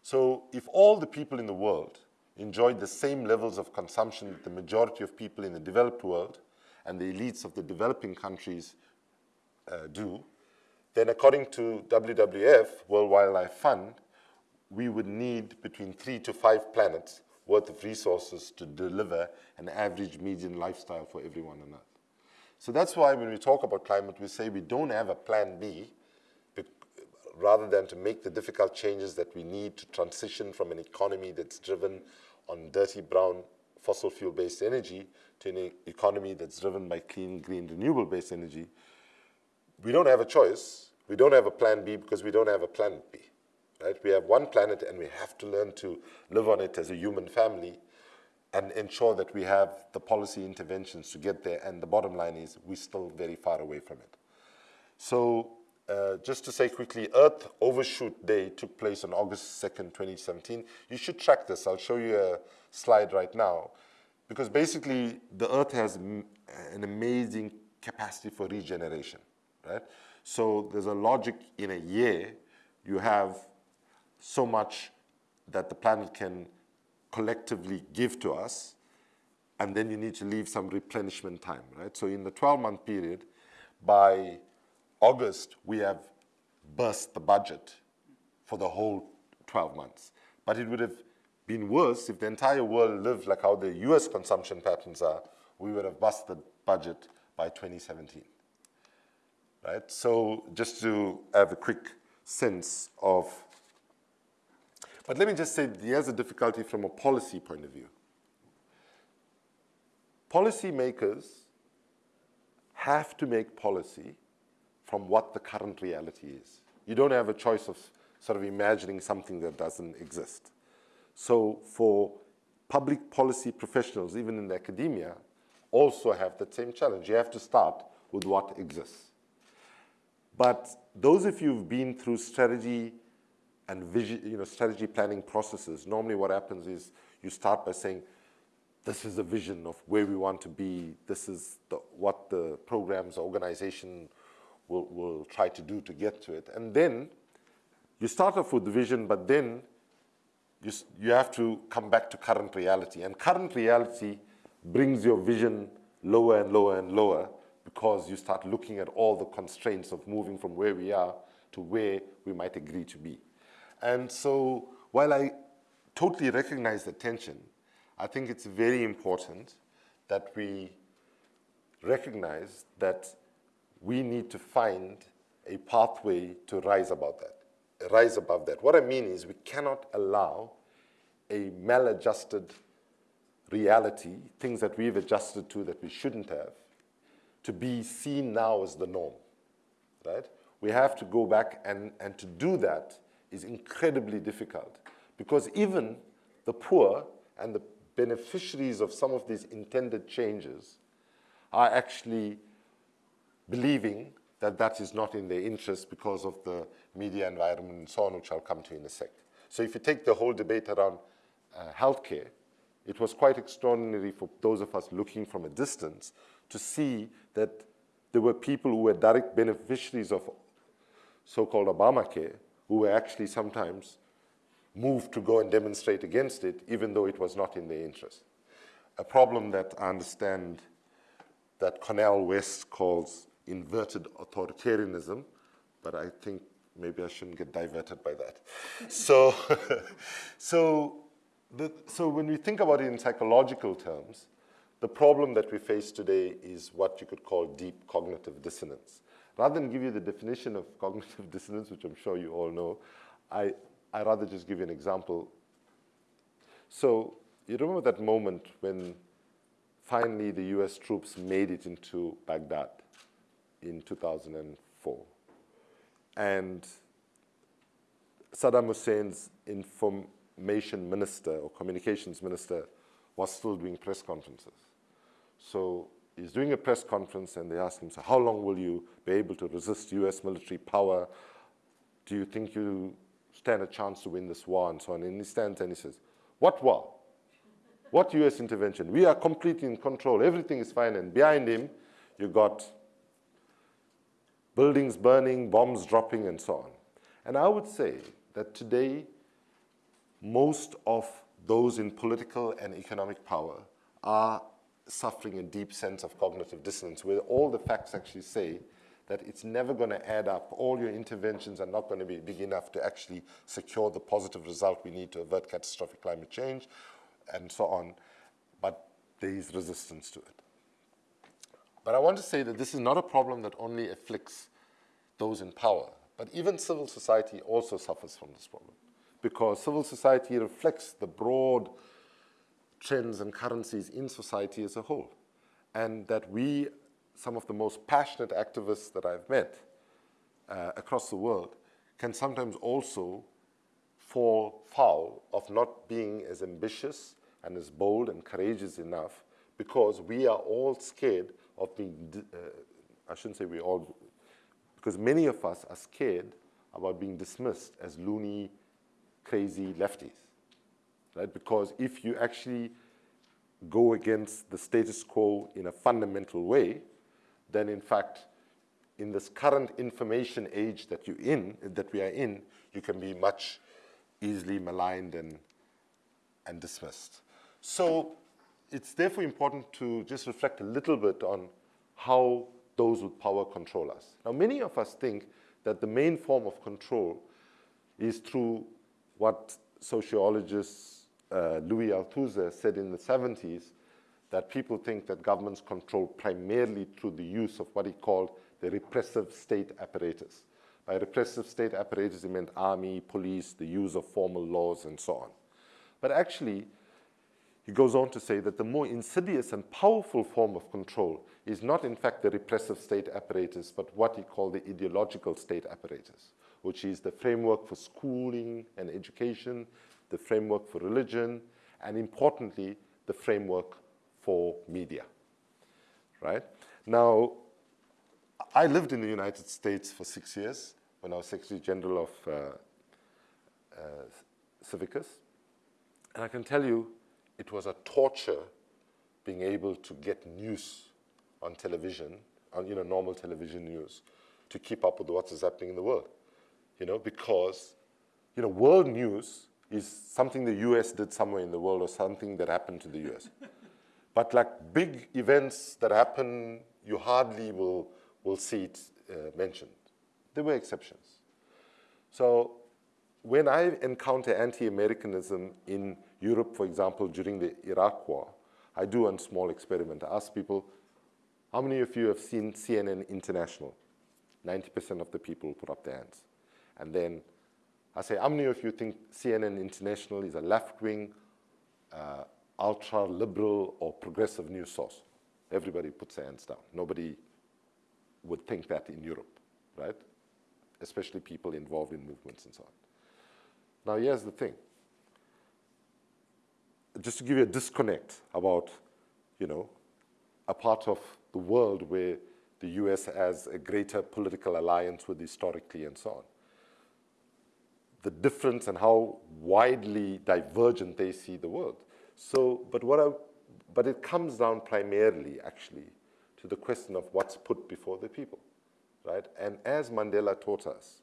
So if all the people in the world enjoyed the same levels of consumption that the majority of people in the developed world and the elites of the developing countries uh, do, then according to WWF, World Wildlife Fund, we would need between three to five planets worth of resources to deliver an average median lifestyle for everyone on Earth. So that's why when we talk about climate, we say we don't have a plan B rather than to make the difficult changes that we need to transition from an economy that's driven on dirty brown fossil fuel-based energy to an economy that's driven by clean, green, renewable-based energy, we don't have a choice. We don't have a plan B because we don't have a planet B. Right? We have one planet and we have to learn to live on it as a human family and ensure that we have the policy interventions to get there. And the bottom line is we're still very far away from it. So uh, just to say quickly, Earth Overshoot Day took place on August 2nd, 2017. You should track this. I'll show you a slide right now. Because basically, the Earth has an amazing capacity for regeneration, right? So there's a logic in a year, you have so much that the planet can collectively give to us, and then you need to leave some replenishment time, right? So in the 12-month period, by August, we have burst the budget for the whole 12 months. But it would have been worse if the entire world lived like how the US consumption patterns are, we would have busted the budget by 2017. Right? So just to have a quick sense of, but let me just say there's a difficulty from a policy point of view. Policymakers have to make policy from what the current reality is. You don't have a choice of sort of imagining something that doesn't exist. So for public policy professionals, even in academia, also have the same challenge. You have to start with what exists. But those of you who've been through strategy and vision, you know, strategy planning processes, normally what happens is you start by saying, this is a vision of where we want to be, this is the, what the programs, organization will, will try to do to get to it. And then you start off with the vision, but then you, you have to come back to current reality. And current reality brings your vision lower and lower and lower because you start looking at all the constraints of moving from where we are to where we might agree to be. And so while I totally recognize the tension, I think it's very important that we recognize that we need to find a pathway to rise above that, rise above that. What I mean is we cannot allow a maladjusted reality, things that we've adjusted to that we shouldn't have, to be seen now as the norm, right? We have to go back and, and to do that is incredibly difficult because even the poor and the beneficiaries of some of these intended changes are actually believing that that is not in their interest because of the media environment and so on, which I'll come to in a sec. So if you take the whole debate around uh, healthcare, it was quite extraordinary for those of us looking from a distance to see that there were people who were direct beneficiaries of so-called Obamacare who were actually sometimes moved to go and demonstrate against it, even though it was not in their interest. A problem that I understand that Cornel West calls inverted authoritarianism, but I think maybe I shouldn't get diverted by that. [LAUGHS] so, [LAUGHS] so, the, so when we think about it in psychological terms, the problem that we face today is what you could call deep cognitive dissonance. Rather than give you the definition of [LAUGHS] cognitive dissonance, which I'm sure you all know, I, I rather just give you an example. So you remember that moment when finally the US troops made it into Baghdad in 2004. And Saddam Hussein's information minister or communications minister was still doing press conferences. So he's doing a press conference and they ask him, so how long will you be able to resist US military power? Do you think you stand a chance to win this war and so on? And he stands and he says, what war? What US intervention? We are completely in control. Everything is fine. And behind him, you got buildings burning, bombs dropping, and so on. And I would say that today, most of those in political and economic power are suffering a deep sense of cognitive dissonance, where all the facts actually say that it's never going to add up. All your interventions are not going to be big enough to actually secure the positive result we need to avert catastrophic climate change, and so on. But there is resistance to it. But I want to say that this is not a problem that only afflicts those in power, but even civil society also suffers from this problem because civil society reflects the broad trends and currencies in society as a whole. And that we, some of the most passionate activists that I've met uh, across the world, can sometimes also fall foul of not being as ambitious and as bold and courageous enough because we are all scared of being, uh, I shouldn't say we all, because many of us are scared about being dismissed as loony, crazy lefties, right? Because if you actually go against the status quo in a fundamental way, then in fact, in this current information age that you're in, that we are in, you can be much easily maligned and, and dismissed. So it's therefore important to just reflect a little bit on how those with power control us. Now, many of us think that the main form of control is through what sociologists uh, Louis Althusser said in the 70s, that people think that governments control primarily through the use of what he called the repressive state apparatus. By repressive state apparatus, he meant army, police, the use of formal laws, and so on. But actually, he goes on to say that the more insidious and powerful form of control is not in fact the repressive state apparatus, but what he called the ideological state apparatus, which is the framework for schooling and education, the framework for religion, and importantly, the framework for media, right? Now, I lived in the United States for six years when I was Secretary General of uh, uh, Civicus, and I can tell you it was a torture being able to get news on television, on you know, normal television news, to keep up with what is happening in the world. You know, because you know, world news is something the US did somewhere in the world or something that happened to the US. [LAUGHS] but like big events that happen, you hardly will, will see it uh, mentioned. There were exceptions. So when I encounter anti-Americanism in Europe, for example, during the Iraq war, I do a small experiment. I ask people, How many of you have seen CNN International? 90% of the people put up their hands. And then I say, how many of you think CNN International is a left-wing, uh, ultra-liberal, or progressive news source? Everybody puts their hands down. Nobody would think that in Europe, right? Especially people involved in movements and so on. Now, here's the thing. Just to give you a disconnect about, you know, a part of the world where the US has a greater political alliance with historically and so on. The difference and how widely divergent they see the world. So, but what I, but it comes down primarily actually to the question of what's put before the people, right? And as Mandela taught us,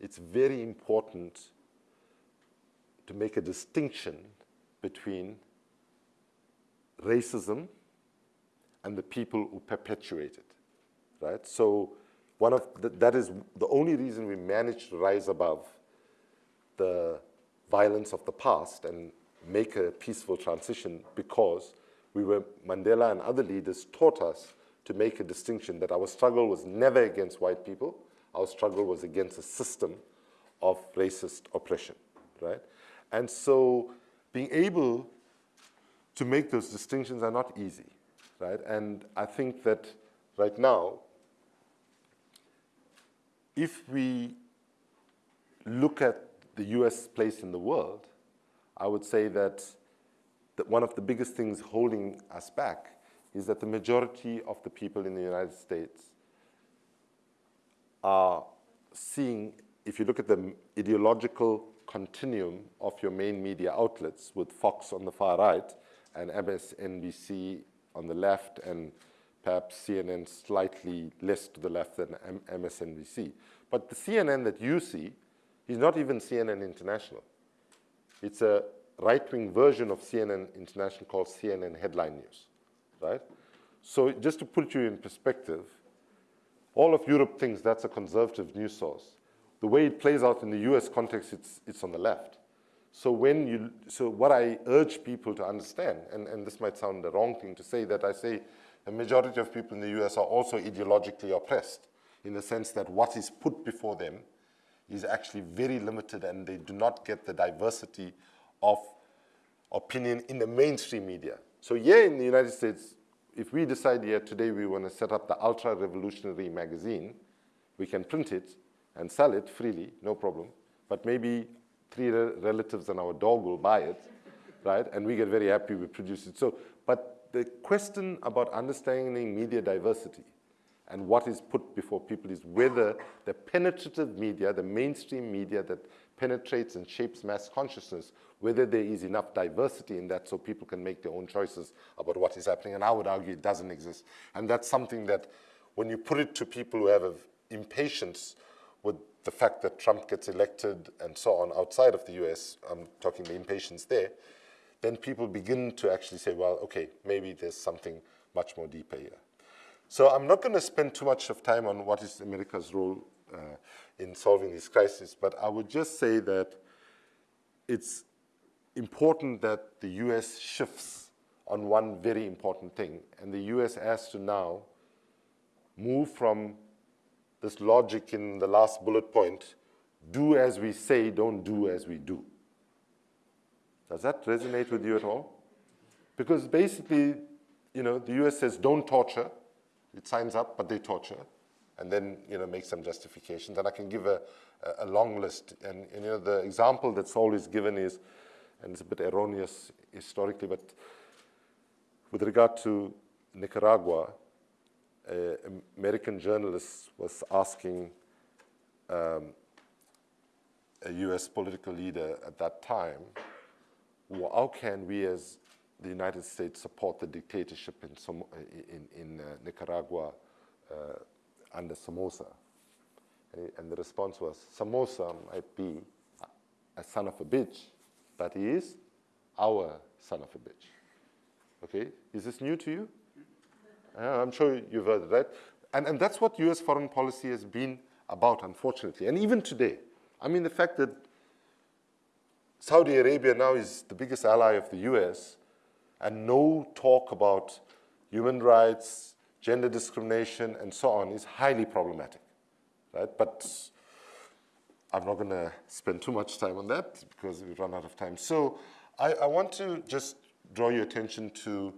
it's very important to make a distinction between racism and the people who perpetuate it, right? So one of the, that is the only reason we managed to rise above the violence of the past and make a peaceful transition because we were, Mandela and other leaders taught us to make a distinction that our struggle was never against white people, our struggle was against a system of racist oppression, right? And so being able to make those distinctions are not easy, right? And I think that right now, if we look at the US place in the world, I would say that, that one of the biggest things holding us back is that the majority of the people in the United States are seeing, if you look at the ideological continuum of your main media outlets with Fox on the far right and MSNBC on the left and perhaps CNN slightly less to the left than MSNBC. But the CNN that you see is not even CNN International. It's a right-wing version of CNN International called CNN Headline News, right? So just to put you in perspective, all of Europe thinks that's a conservative news source. The way it plays out in the US context, it's, it's on the left. So when you, so what I urge people to understand, and, and this might sound the wrong thing to say, that I say the majority of people in the US are also ideologically oppressed in the sense that what is put before them is actually very limited and they do not get the diversity of opinion in the mainstream media. So here in the United States, if we decide here today we want to set up the Ultra Revolutionary magazine, we can print it and sell it freely, no problem. But maybe three re relatives and our dog will buy it, right? And we get very happy we produce it. So, but the question about understanding media diversity and what is put before people is whether the penetrative media, the mainstream media that penetrates and shapes mass consciousness, whether there is enough diversity in that so people can make their own choices about what is happening. And I would argue it doesn't exist. And that's something that when you put it to people who have impatience with the fact that Trump gets elected and so on outside of the US, I'm talking the impatience there, then people begin to actually say, well, okay, maybe there's something much more deeper here. So I'm not going to spend too much of time on what is America's role uh, in solving this crisis, but I would just say that it's important that the US shifts on one very important thing, and the US has to now move from this logic in the last bullet point, do as we say, don't do as we do. Does that resonate with you at all? Because basically, you know, the US says don't torture, it signs up, but they torture, and then you know make some justifications. And I can give a, a long list. And, and, you know the example that's always given is, and it's a bit erroneous historically, but with regard to Nicaragua, an American journalist was asking um, a U.S. political leader at that time, well, how can we as the United States support the dictatorship in, Som in, in uh, Nicaragua uh, under Somoza. And the response was, Somoza might be a son of a bitch, but he is our son of a bitch. Okay, is this new to you? Uh, I'm sure you've heard right? And, and that's what US foreign policy has been about, unfortunately. And even today, I mean, the fact that Saudi Arabia now is the biggest ally of the US and no talk about human rights, gender discrimination, and so on is highly problematic, right? But I'm not going to spend too much time on that because we run out of time. So I, I want to just draw your attention to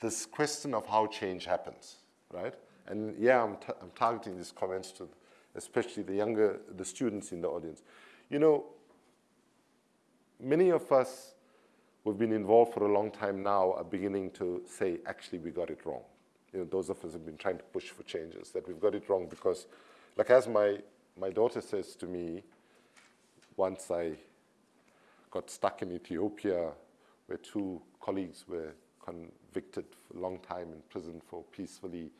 this question of how change happens, right? And yeah, I'm, I'm targeting these comments to especially the younger, the students in the audience. You know, many of us who've been involved for a long time now are beginning to say, actually, we got it wrong. You know, those of us have been trying to push for changes, that we've got it wrong because, like as my, my daughter says to me, once I got stuck in Ethiopia where two colleagues were convicted for a long time in prison for peacefully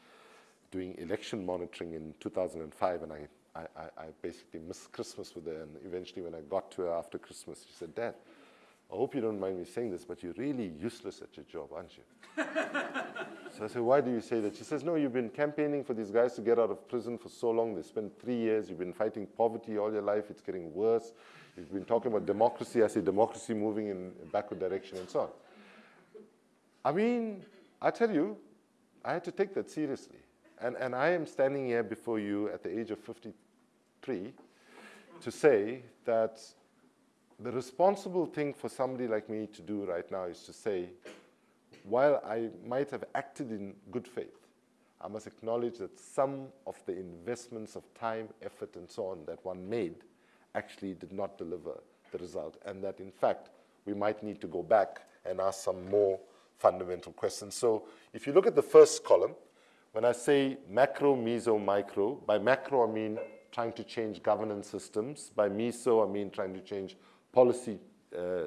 doing election monitoring in 2005, and I, I, I basically missed Christmas with her, and eventually when I got to her after Christmas, she said, Dad, I hope you don't mind me saying this, but you're really useless at your job, aren't you? [LAUGHS] so I said, why do you say that? She says, no, you've been campaigning for these guys to get out of prison for so long. They spent three years. You've been fighting poverty all your life. It's getting worse. You've been talking about democracy. I say democracy moving in a backward direction and so on. I mean, I tell you, I had to take that seriously. And, and I am standing here before you at the age of 53 to say that the responsible thing for somebody like me to do right now is to say, while I might have acted in good faith, I must acknowledge that some of the investments of time, effort, and so on that one made actually did not deliver the result, and that in fact, we might need to go back and ask some more fundamental questions. So if you look at the first column, when I say macro, meso, micro, by macro I mean trying to change governance systems. By meso I mean trying to change policy, uh, uh,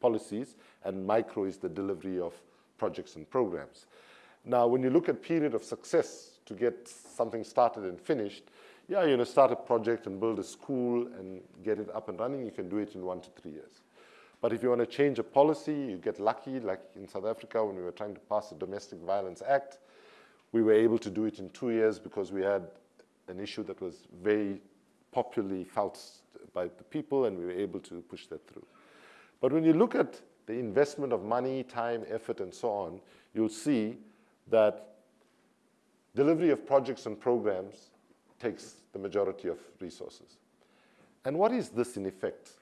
policies, and micro is the delivery of projects and programs. Now, when you look at period of success to get something started and finished, yeah, you know, start a project and build a school and get it up and running, you can do it in one to three years. But if you want to change a policy, you get lucky, like in South Africa when we were trying to pass the Domestic Violence Act, we were able to do it in two years because we had an issue that was very popularly felt by the people and we were able to push that through. But when you look at the investment of money, time, effort, and so on, you'll see that delivery of projects and programs takes the majority of resources. And what is this in effect?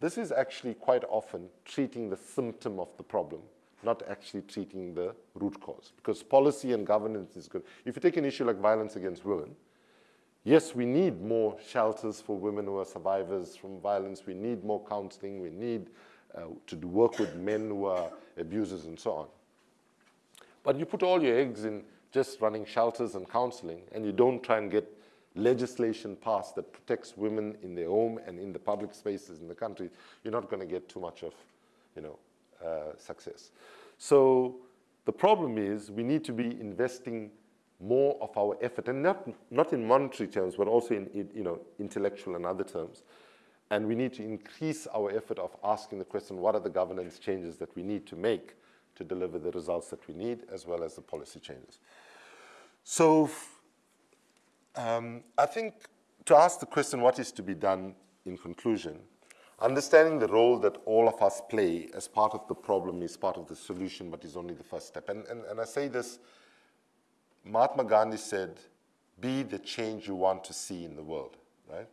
This is actually quite often treating the symptom of the problem not actually treating the root cause. Because policy and governance is good. If you take an issue like violence against women, yes, we need more shelters for women who are survivors from violence. We need more counseling. We need uh, to work with men who are abusers and so on. But you put all your eggs in just running shelters and counseling, and you don't try and get legislation passed that protects women in their home and in the public spaces in the country, you're not going to get too much of, you know, uh, success. So the problem is we need to be investing more of our effort, and not, not in monetary terms, but also in, in you know, intellectual and other terms. And we need to increase our effort of asking the question, what are the governance changes that we need to make to deliver the results that we need, as well as the policy changes. So um, I think to ask the question, what is to be done in conclusion, Understanding the role that all of us play as part of the problem is part of the solution, but is only the first step. And, and, and I say this, Mahatma Gandhi said, be the change you want to see in the world, right?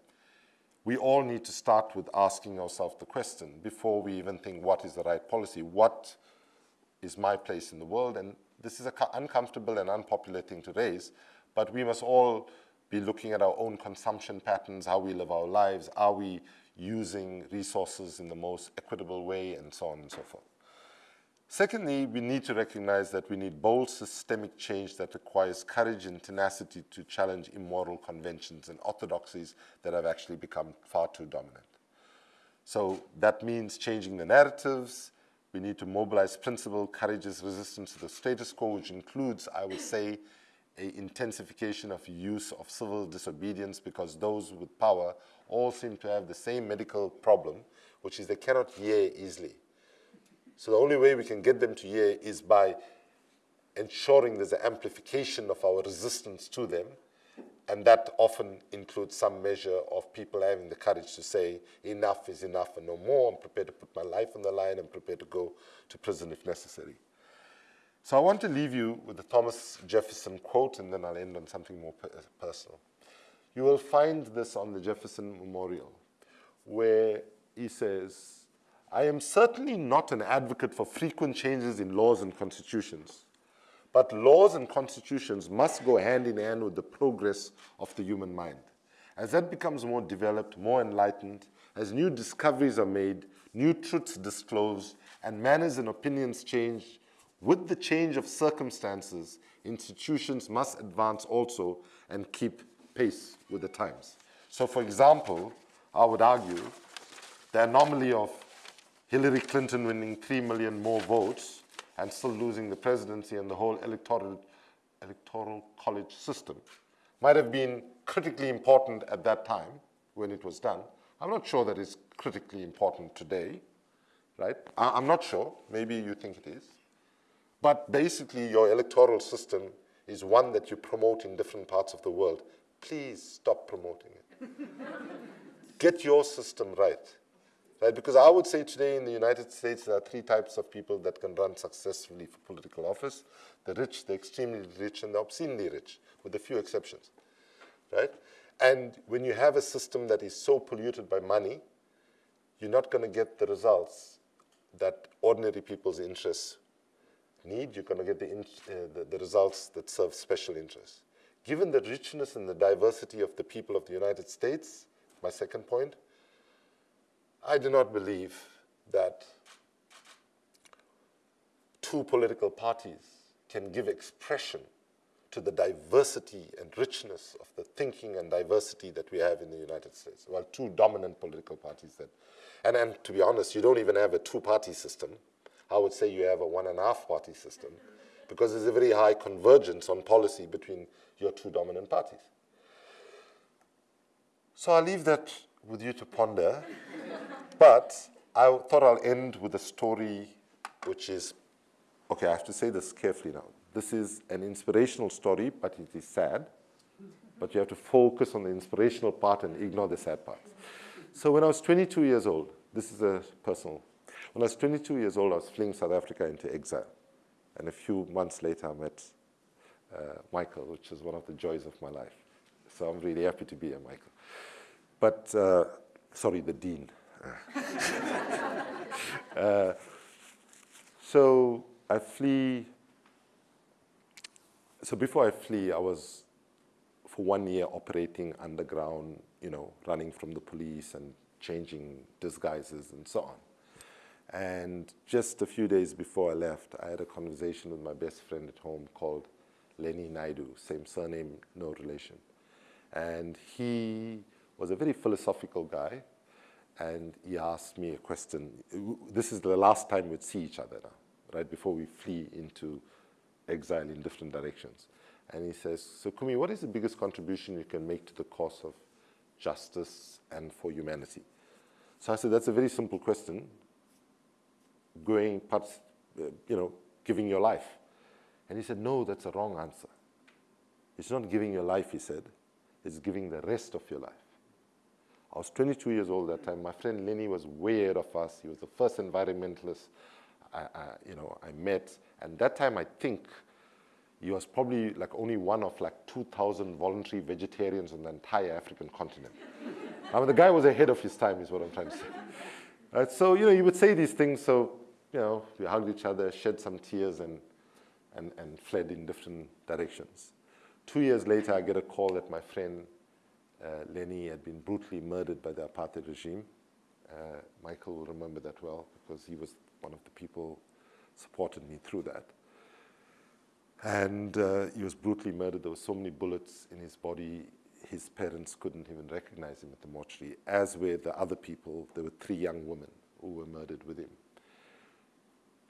We all need to start with asking ourselves the question before we even think what is the right policy, what is my place in the world? And this is an uncomfortable and unpopular thing to raise, but we must all be looking at our own consumption patterns, how we live our lives, are we using resources in the most equitable way, and so on and so forth. Secondly, we need to recognize that we need bold systemic change that requires courage and tenacity to challenge immoral conventions and orthodoxies that have actually become far too dominant. So that means changing the narratives. We need to mobilize principled, courageous resistance to the status quo, which includes, I would say, a intensification of use of civil disobedience because those with power all seem to have the same medical problem, which is they cannot hear easily. So the only way we can get them to hear is by ensuring there's an amplification of our resistance to them, and that often includes some measure of people having the courage to say, enough is enough and no more, I'm prepared to put my life on the line, I'm prepared to go to prison if necessary. So I want to leave you with the Thomas Jefferson quote, and then I'll end on something more personal. You will find this on the Jefferson Memorial, where he says, I am certainly not an advocate for frequent changes in laws and constitutions, but laws and constitutions must go hand in hand with the progress of the human mind. As that becomes more developed, more enlightened, as new discoveries are made, new truths disclosed, and manners and opinions change, with the change of circumstances, institutions must advance also and keep pace with the times. So for example, I would argue the anomaly of Hillary Clinton winning 3 million more votes and still losing the presidency and the whole electoral, electoral college system might have been critically important at that time when it was done. I'm not sure that it's critically important today, right? I, am not sure. Maybe you think it is. But basically, your electoral system is one that you promote in different parts of the world. Please stop promoting it. [LAUGHS] Get your system right. Right? Because I would say today in the United States, there are three types of people that can run successfully for political office. The rich, the extremely rich, and the obscenely rich, with a few exceptions. Right? And when you have a system that is so polluted by money, you're not going to get the results that ordinary people's interests need. You're going to get the, uh, the, the results that serve special interests. Given the richness and the diversity of the people of the United States, my second point, I do not believe that two political parties can give expression to the diversity and richness of the thinking and diversity that we have in the United States. Well, two dominant political parties that, and, and to be honest, you don't even have a two-party system. I would say you have a one and a half party system because there's a very high convergence on policy between your two dominant parties. So I'll leave that with you to ponder. but I thought I'll end with a story which is, okay, I have to say this carefully now. This is an inspirational story, but it is sad. But you have to focus on the inspirational part and ignore the sad parts. So when I was 22 years old, this is a personal. When I was 22 years old, I was fleeing South Africa into exile. And a few months later, I met uh, Michael, which is one of the joys of my life. So I'm really happy to be here, Michael. But, uh, sorry, the dean. [LAUGHS] uh, so I flee. So before I flee, I was for one year operating underground, you know, running from the police and changing disguises and so on. And just a few days before I left, I had a conversation with my best friend at home called Lenny Naidoo, same surname, no relation. And he was a very philosophical guy, and he asked me a question. This is the last time we'd see each other now, right, before we flee into exile in different directions. And he says, so Kumi, what is the biggest contribution you can make to the cause of justice and for humanity? So I said, that's a very simple question. Going, perhaps, uh, you know, giving your life. And he said, no, that's a wrong answer. It's not giving your life, he said. It's giving the rest of your life. I was 22 years old that time. My friend Lenny was way ahead of us. He was the first environmentalist I, I, you know, I met. And that time, I think he was probably like only one of like 2,000 voluntary vegetarians on the entire African continent. [LAUGHS] I mean, the guy was ahead of his time, is what I'm trying to say. Right, so, you know, you would say these things, so, you know, we hugged each other, shed some tears, and, and, and fled in different directions. Two years later, I get a call that my friend uh, Lenny had been brutally murdered by the apartheid regime. Uh, Michael will remember that well because he was one of the people supported me through that. And uh, he was brutally murdered. There were so many bullets in his body, his parents couldn't even recognize him at the mortuary, as were the other people. There were three young women who were murdered with him.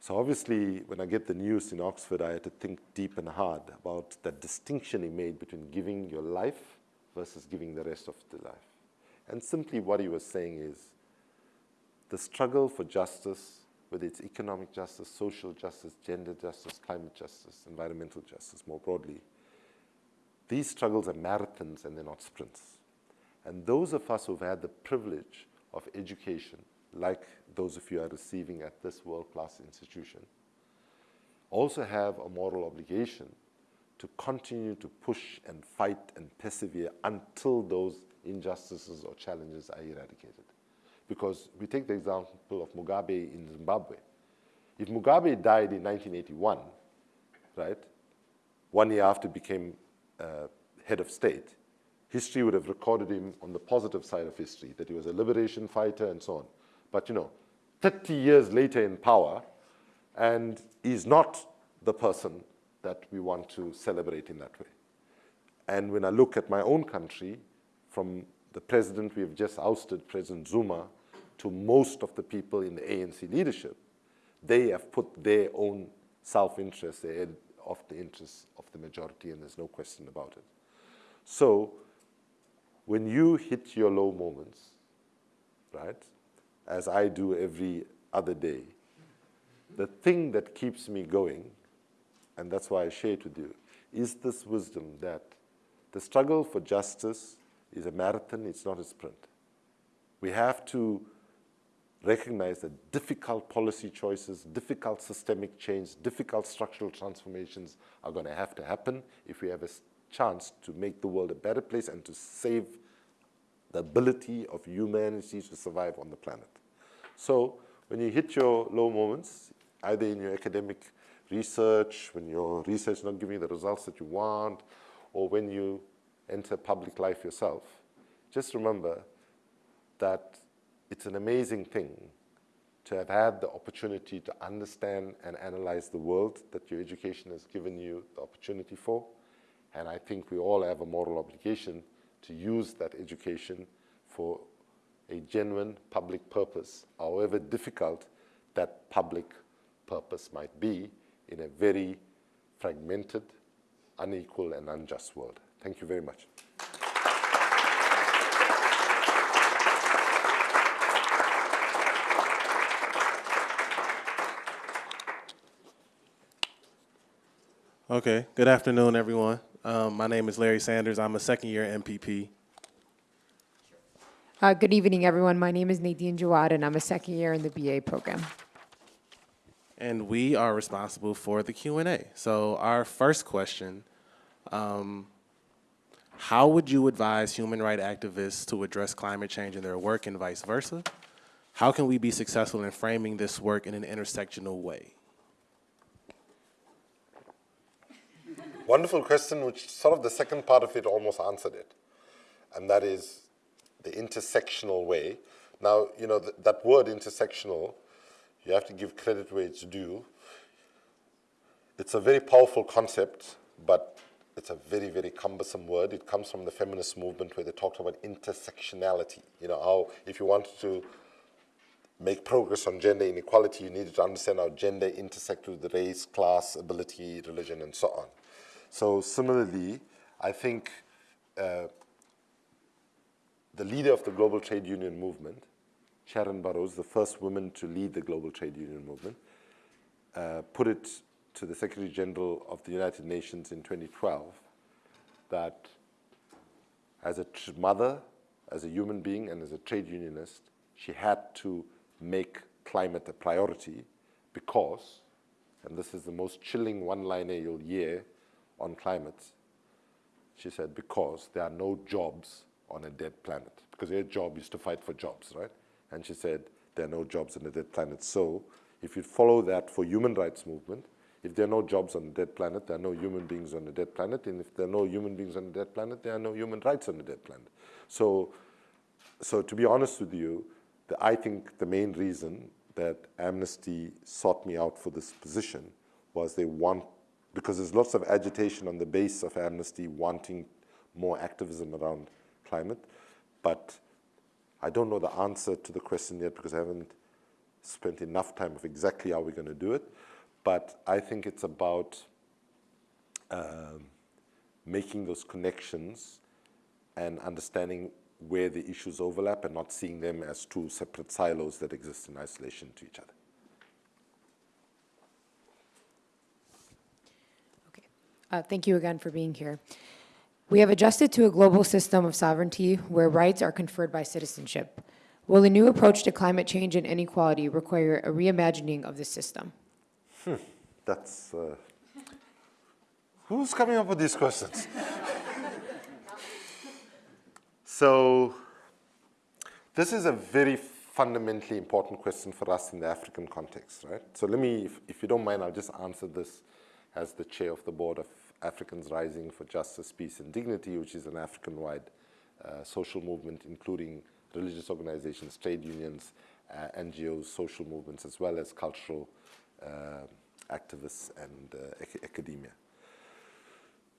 So obviously, when I get the news in Oxford, I had to think deep and hard about that distinction he made between giving your life versus giving the rest of the life. And simply what he was saying is the struggle for justice, whether it's economic justice, social justice, gender justice, climate justice, environmental justice more broadly, these struggles are marathons and they're not sprints. And those of us who've had the privilege of education, like those of you are receiving at this world-class institution, also have a moral obligation to continue to push and fight and persevere until those injustices or challenges are eradicated. Because we take the example of Mugabe in Zimbabwe. If Mugabe died in 1981, right, one year after he became uh, head of state, history would have recorded him on the positive side of history, that he was a liberation fighter and so on. But you know, 30 years later in power, and he's not the person that we want to celebrate in that way. And when I look at my own country, from the president we have just ousted, President Zuma, to most of the people in the ANC leadership, they have put their own self-interest ahead of the interests of the majority, and there's no question about it. So when you hit your low moments, right, as I do every other day, the thing that keeps me going, and that's why I share it with you, is this wisdom that the struggle for justice is a marathon, it's not a sprint. We have to recognize that difficult policy choices, difficult systemic change, difficult structural transformations are going to have to happen if we have a chance to make the world a better place and to save the ability of humanity to survive on the planet. So when you hit your low moments, either in your academic research, when your research is not giving you the results that you want, or when you enter public life yourself, just remember that it's an amazing thing to have had the opportunity to understand and analyze the world that your education has given you the opportunity for. And I think we all have a moral obligation to use that education for a genuine public purpose, however difficult that public purpose might be in a very fragmented, unequal, and unjust world. Thank you very much. Okay, good afternoon, everyone. Um, my name is Larry Sanders. I'm a second year MPP. Uh, Good evening, everyone. My name is Nadine Jawad, and I'm a second year in the BA program. and we are responsible for the Q&A. So our first question, um, how would you advise human rights activists to address climate change in their work and vice versa? How can we be successful in framing this work in an intersectional way? Wonderful question, which sort of the second part of it almost answered it. And that is the intersectional way. Now, you know, th that word intersectional, you have to give credit where it's due. It's a very powerful concept, but it's a very, very cumbersome word. It comes from the feminist movement where they talked about intersectionality. You know, how if you wanted to make progress on gender inequality, you needed to understand how gender intersects with race, class, ability, religion, and so on. So similarly, I think uh, the leader of the global trade union movement, Sharan Burrows, the first woman to lead the global trade union movement, uh, put it to the Secretary General of the United Nations in 2012 that as a mother, as a human being, and as a trade unionist, she had to make climate a priority because, and this is the most chilling one-liner you'll hear on climate, she said, because there are no jobs on a dead planet. Because her job is to fight for jobs, right? And she said, there are no jobs on a dead planet. So if you follow that for human rights movement, if there are no jobs on a dead planet, there are no human beings on a dead planet. And if there are no human beings on a dead planet, there are no human rights on a dead planet. So, so to be honest with you, the, I think the main reason that Amnesty sought me out for this position was they want because there's lots of agitation on the base of Amnesty wanting more activism around climate, but I don't know the answer to the question yet because I haven't spent enough time of exactly how we're going to do it. But I think it's about um, making those connections and understanding where the issues overlap and not seeing them as two separate silos that exist in isolation to each other. Okay. Uh, Thank you again for being here. We have adjusted to a global system of sovereignty where rights are conferred by citizenship. Will a new approach to climate change and inequality require a reimagining of the system? that's, uh, who's coming up with these questions? [LAUGHS] so, this is a very fundamentally important question for us in the African context, right? So let me, if, if you don't mind, I'll just answer this as the chair of the board of Africans Rising for Justice, Peace and Dignity, which is an African-wide uh, social movement, including religious organizations, trade unions, uh, NGOs, social movements, as well as cultural uh, activists and uh, ac academia.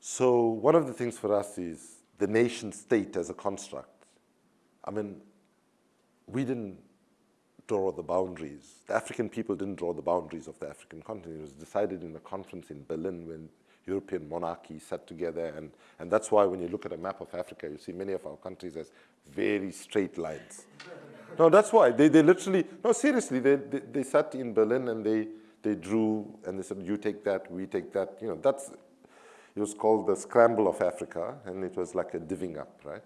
So one of the things for us is the nation state as a construct. I mean, we didn't draw the boundaries. The African people didn't draw the boundaries of the African continent. It was decided in a conference in Berlin when European monarchies sat together. And, and that's why when you look at a map of Africa, you see many of our countries as very straight lines. no, that's why. They, they literally, no, seriously, they, they, they sat in Berlin and they, they drew and they said, you take that, we take that. You know, that's, it was called the scramble of Africa, and it was like a divvying up, right?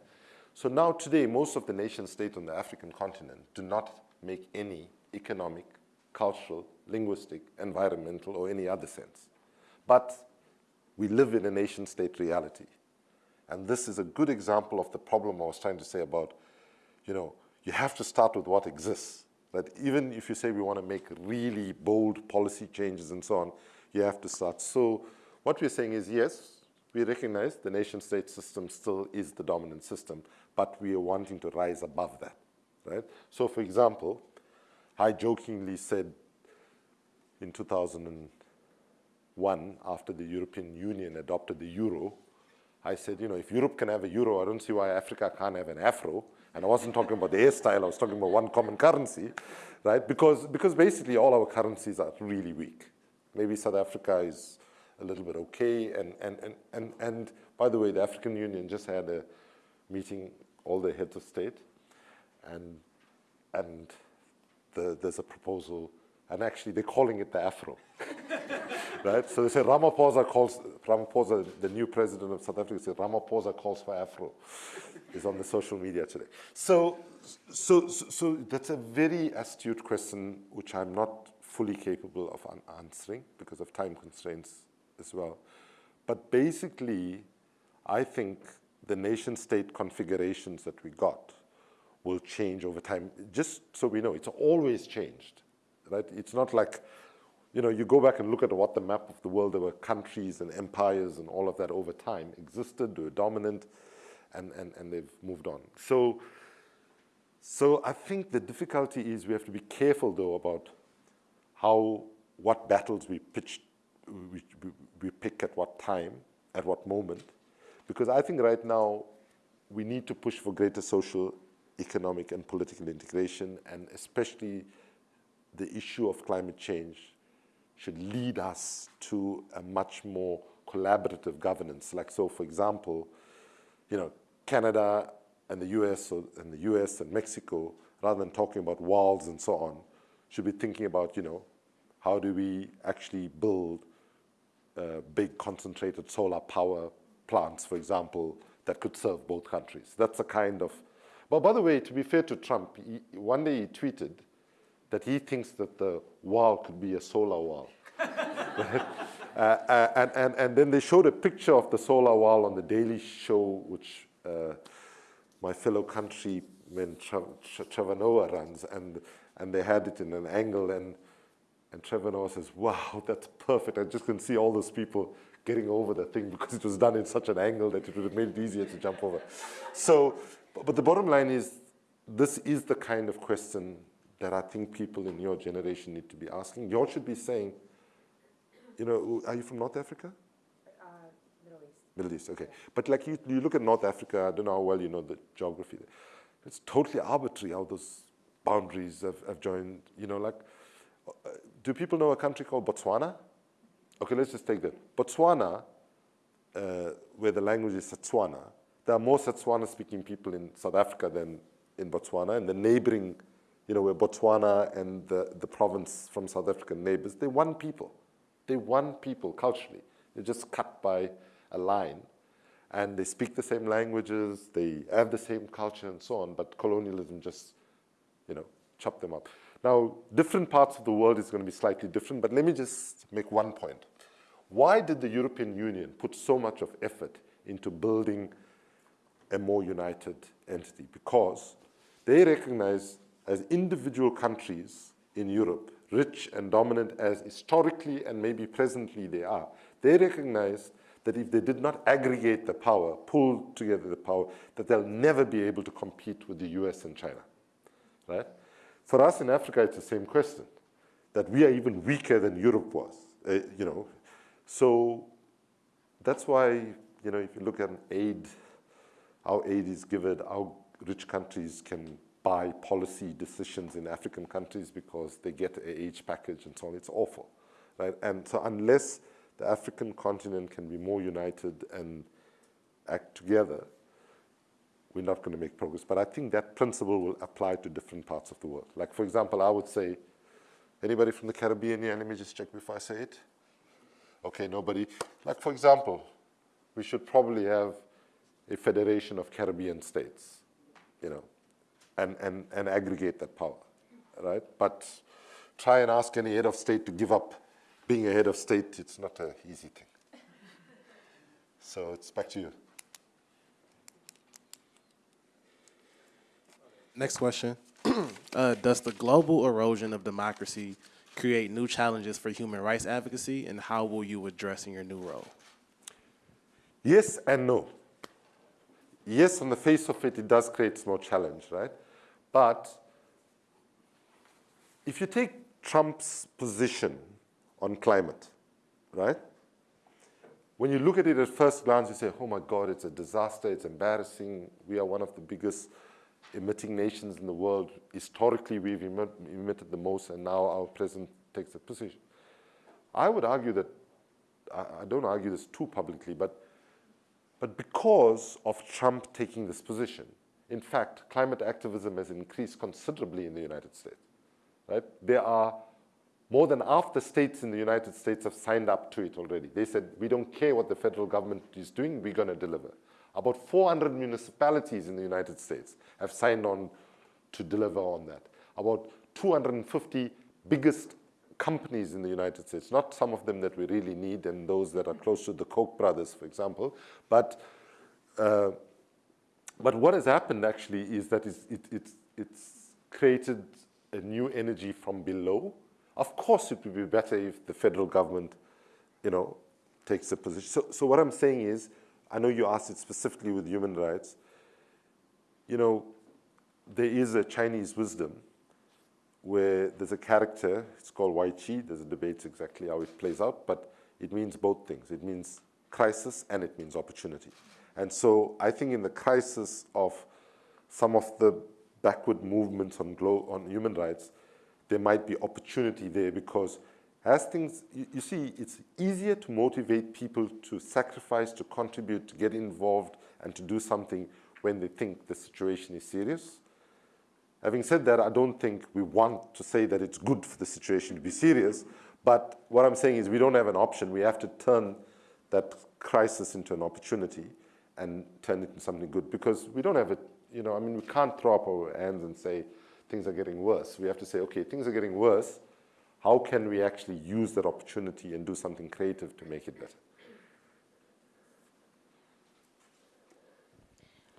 So now today, most of the nation states on the African continent do not make any economic, cultural, linguistic, environmental, or any other sense. But we live in a nation state reality. And this is a good example of the problem I was trying to say about, you know, you have to start with what exists. That even if you say we want to make really bold policy changes and so on, you have to start. So what we're saying is, yes, we recognize the nation state system still is the dominant system, but we are wanting to rise above that, right? So for example, I jokingly said in 2001, after the European Union adopted the euro, I said, you know, if Europe can have a euro, I don't see why Africa can't have an afro. And I wasn't talking about the hairstyle, I was talking about one common currency, right? Because, because basically all our currencies are really weak. Maybe South Africa is a little bit okay. And, and, and, and, and by the way, the African Union just had a meeting, all the heads of state, and, and the, there's a proposal, and actually they're calling it the Afro. [LAUGHS] right? So they say Ramaphosa calls, Ramaphosa, the new president of South Africa, said Ramaphosa calls for Afro. is on the social media today. So, so, so, so that's a very astute question, which I'm not fully capable of answering because of time constraints as well. But basically, I think the nation state configurations that we got will change over time. Just so we know, it's always changed, right? It's not like, you know, you go back and look at what the map of the world, there were countries and empires and all of that over time existed, they were dominant, and, and, and they've moved on. So, so I think the difficulty is we have to be careful, though, about how, what battles we pitch, we, we, we pick at what time, at what moment, because I think right now we need to push for greater social, economic, and political integration, and especially the issue of climate change should lead us to a much more collaborative governance. Like so, for example, you know, Canada and the US, or, and the US and Mexico, rather than talking about walls and so on, should be thinking about, you know, how do we actually build uh, big concentrated solar power plants, for example, that could serve both countries. That's a kind of, well, by the way, to be fair to Trump, he, one day he tweeted that he thinks that the wall could be a solar wall. right? [LAUGHS] uh, uh, and, and, and then they showed a picture of the solar wall on the Daily Show, which uh, my fellow countryman Trevor Noah runs, and, and they had it in an angle, and and Trevor Noah says, wow, that's perfect. I just can see all those people getting over the thing because it was done in such an angle that it would have made it easier to jump over. So, but the bottom line is, this is the kind of question that I think people in your generation need to be asking. You all should be saying, you know, are you from North Africa? Uh, Middle East. Middle East, okay. But like you, you look at North Africa, I don't know how well you know the geography there. It's totally arbitrary how those boundaries have, have joined, you know, like, uh, do people know a country called Botswana? Okay, let's just take that. Botswana, uh, where the language is Setswana, there are more Setswana-speaking people in South Africa than in Botswana, and the neighboring, you know, where Botswana and the, the province from South African neighbors, they're one people. They're one people culturally. They're just cut by a line. And they speak the same languages, they have the same culture and so on, but colonialism just, you know, chopped them up. Now, different parts of the world is going to be slightly different, but let me just make one point. Why did the European Union put so much of effort into building a more united entity? Because they recognize as individual countries in Europe, rich and dominant as historically and maybe presently they are, they recognize that if they did not aggregate the power, pull together the power, that they'll never be able to compete with the US and China, right? For us in Africa, it's the same question, that we are even weaker than Europe was, uh, you know. So that's why, you know, if you look at aid, how aid is given, how rich countries can buy policy decisions in African countries because they get a age package and so on, it's awful, right? And so unless the African continent can be more united and act together, we're not going to make progress. But I think that principle will apply to different parts of the world. Like, for example, I would say, anybody from the Caribbean here? Let me just check before I say it. Okay, nobody. Like, for example, we should probably have a federation of Caribbean states, you know, and, and, and aggregate that power, right? But try and ask any head of state to give up being a head of state, it's not an easy thing. So it's back to you. Next question. [CLEARS THROAT] uh, does the global erosion of democracy create new challenges for human rights advocacy, and how will you address in your new role? Yes and no. Yes, on the face of it, it does create more challenge, right? But if you take Trump's position on climate, right? When you look at it at first glance, you say, oh my God, it's a disaster, it's embarrassing. We are one of the biggest emitting nations in the world. Historically, we've emit emitted the most, and now our president takes that position. I would argue that, I, I don't argue this too publicly, but, but because of Trump taking this position, in fact, climate activism has increased considerably in the United States. Right? There are more than half the states in the United States have signed up to it already. They said, we don't care what the federal government is doing, we're going to deliver. About 400 municipalities in the United States have signed on to deliver on that. About 250 biggest companies in the United States, not some of them that we really need and those that are close to the Koch brothers, for example, but, uh, but what has happened actually is that it's, it, it's, it's created a new energy from below, of course, it would be better if the federal government, you know, takes a position. So, so what I'm saying is, I know you asked it specifically with human rights. You know, there is a Chinese wisdom where there's a character, it's called Wai Chi, there's a debate exactly how it plays out, but it means both things. It means crisis and it means opportunity. And so I think in the crisis of some of the backward movements on, on human rights, there might be opportunity there because as things, you, you, see, it's easier to motivate people to sacrifice, to contribute, to get involved, and to do something when they think the situation is serious. Having said that, I don't think we want to say that it's good for the situation to be serious, but what I'm saying is we don't have an option. We have to turn that crisis into an opportunity and turn it into something good because we don't have it, you know, I mean, we can't throw up our hands and say, things are getting worse. We have to say, okay, things are getting worse. How can we actually use that opportunity and do something creative to make it better?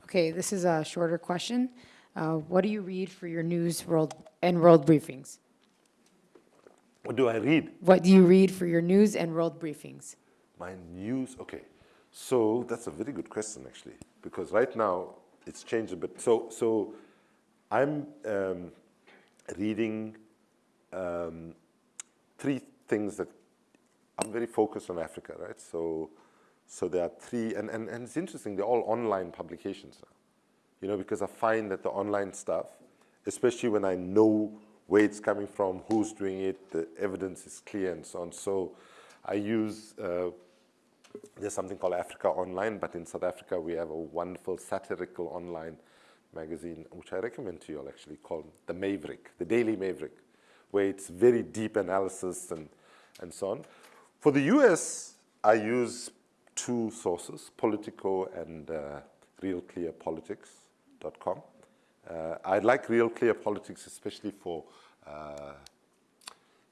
Okay, this is a shorter question. Uh, what do you read for your news world and world briefings? What do I read? What do you read for your news and world briefings? My news, okay. So that's a very good question, actually, because right now it's changed a bit. So, so I'm um, reading um, three things that I'm very focused on Africa, right? So, so there are three, and, and, and it's interesting, they're all online publications now. You know, because I find that the online stuff, especially when I know where it's coming from, who's doing it, the evidence is clear and so on. So I use, uh, there's something called Africa Online, but in South Africa we have a wonderful satirical online magazine, which I recommend to you all actually, called The Maverick, The Daily Maverick, where it's very deep analysis and, and so on. For the US, I use two sources, Politico and uh, RealClearPolitics.com. Uh, I like Real Clear Politics, especially for uh,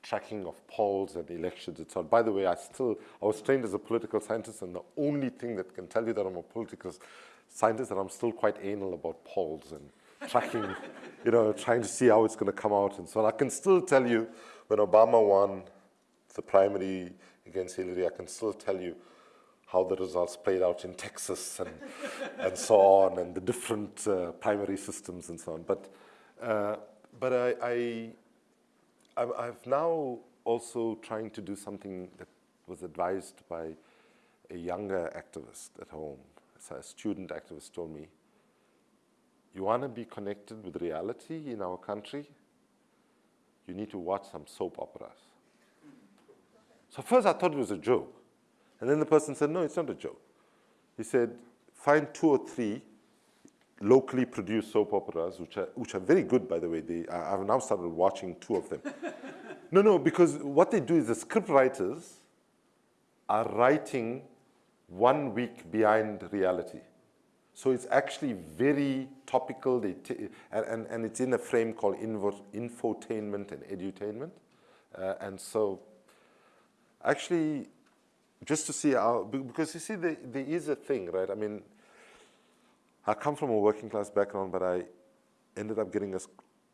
tracking of polls and elections and so on. By the way, I still, I was trained as a political scientist, and the only thing that can tell you that I'm a political scientist, that I'm still quite anal about polls and tracking, [LAUGHS] you know, trying to see how it's going to come out and so on. I can still tell you when Obama won the primary against Hillary, I can still tell you how the results played out in Texas and, [LAUGHS] and so on, and the different uh, primary systems and so on. But, uh, but I, I, I'm, I've now also trying to do something that was advised by a younger activist at home. So a student activist told me, you want to be connected with reality in our country? You need to watch some soap operas. So first I thought it was a joke. And then the person said, no, it's not a joke. He said, find two or three locally produced soap operas, which are, which are very good, by the way. They, I, I've now started watching two of them. [LAUGHS] no, no, because what they do is the script writers are writing one week behind reality. So it's actually very topical, they and, and, and, it's in a frame called infotainment and edutainment. Uh, and so actually just to see how, because you see, there, there is a thing, right? I mean, I come from a working class background, but I ended up getting a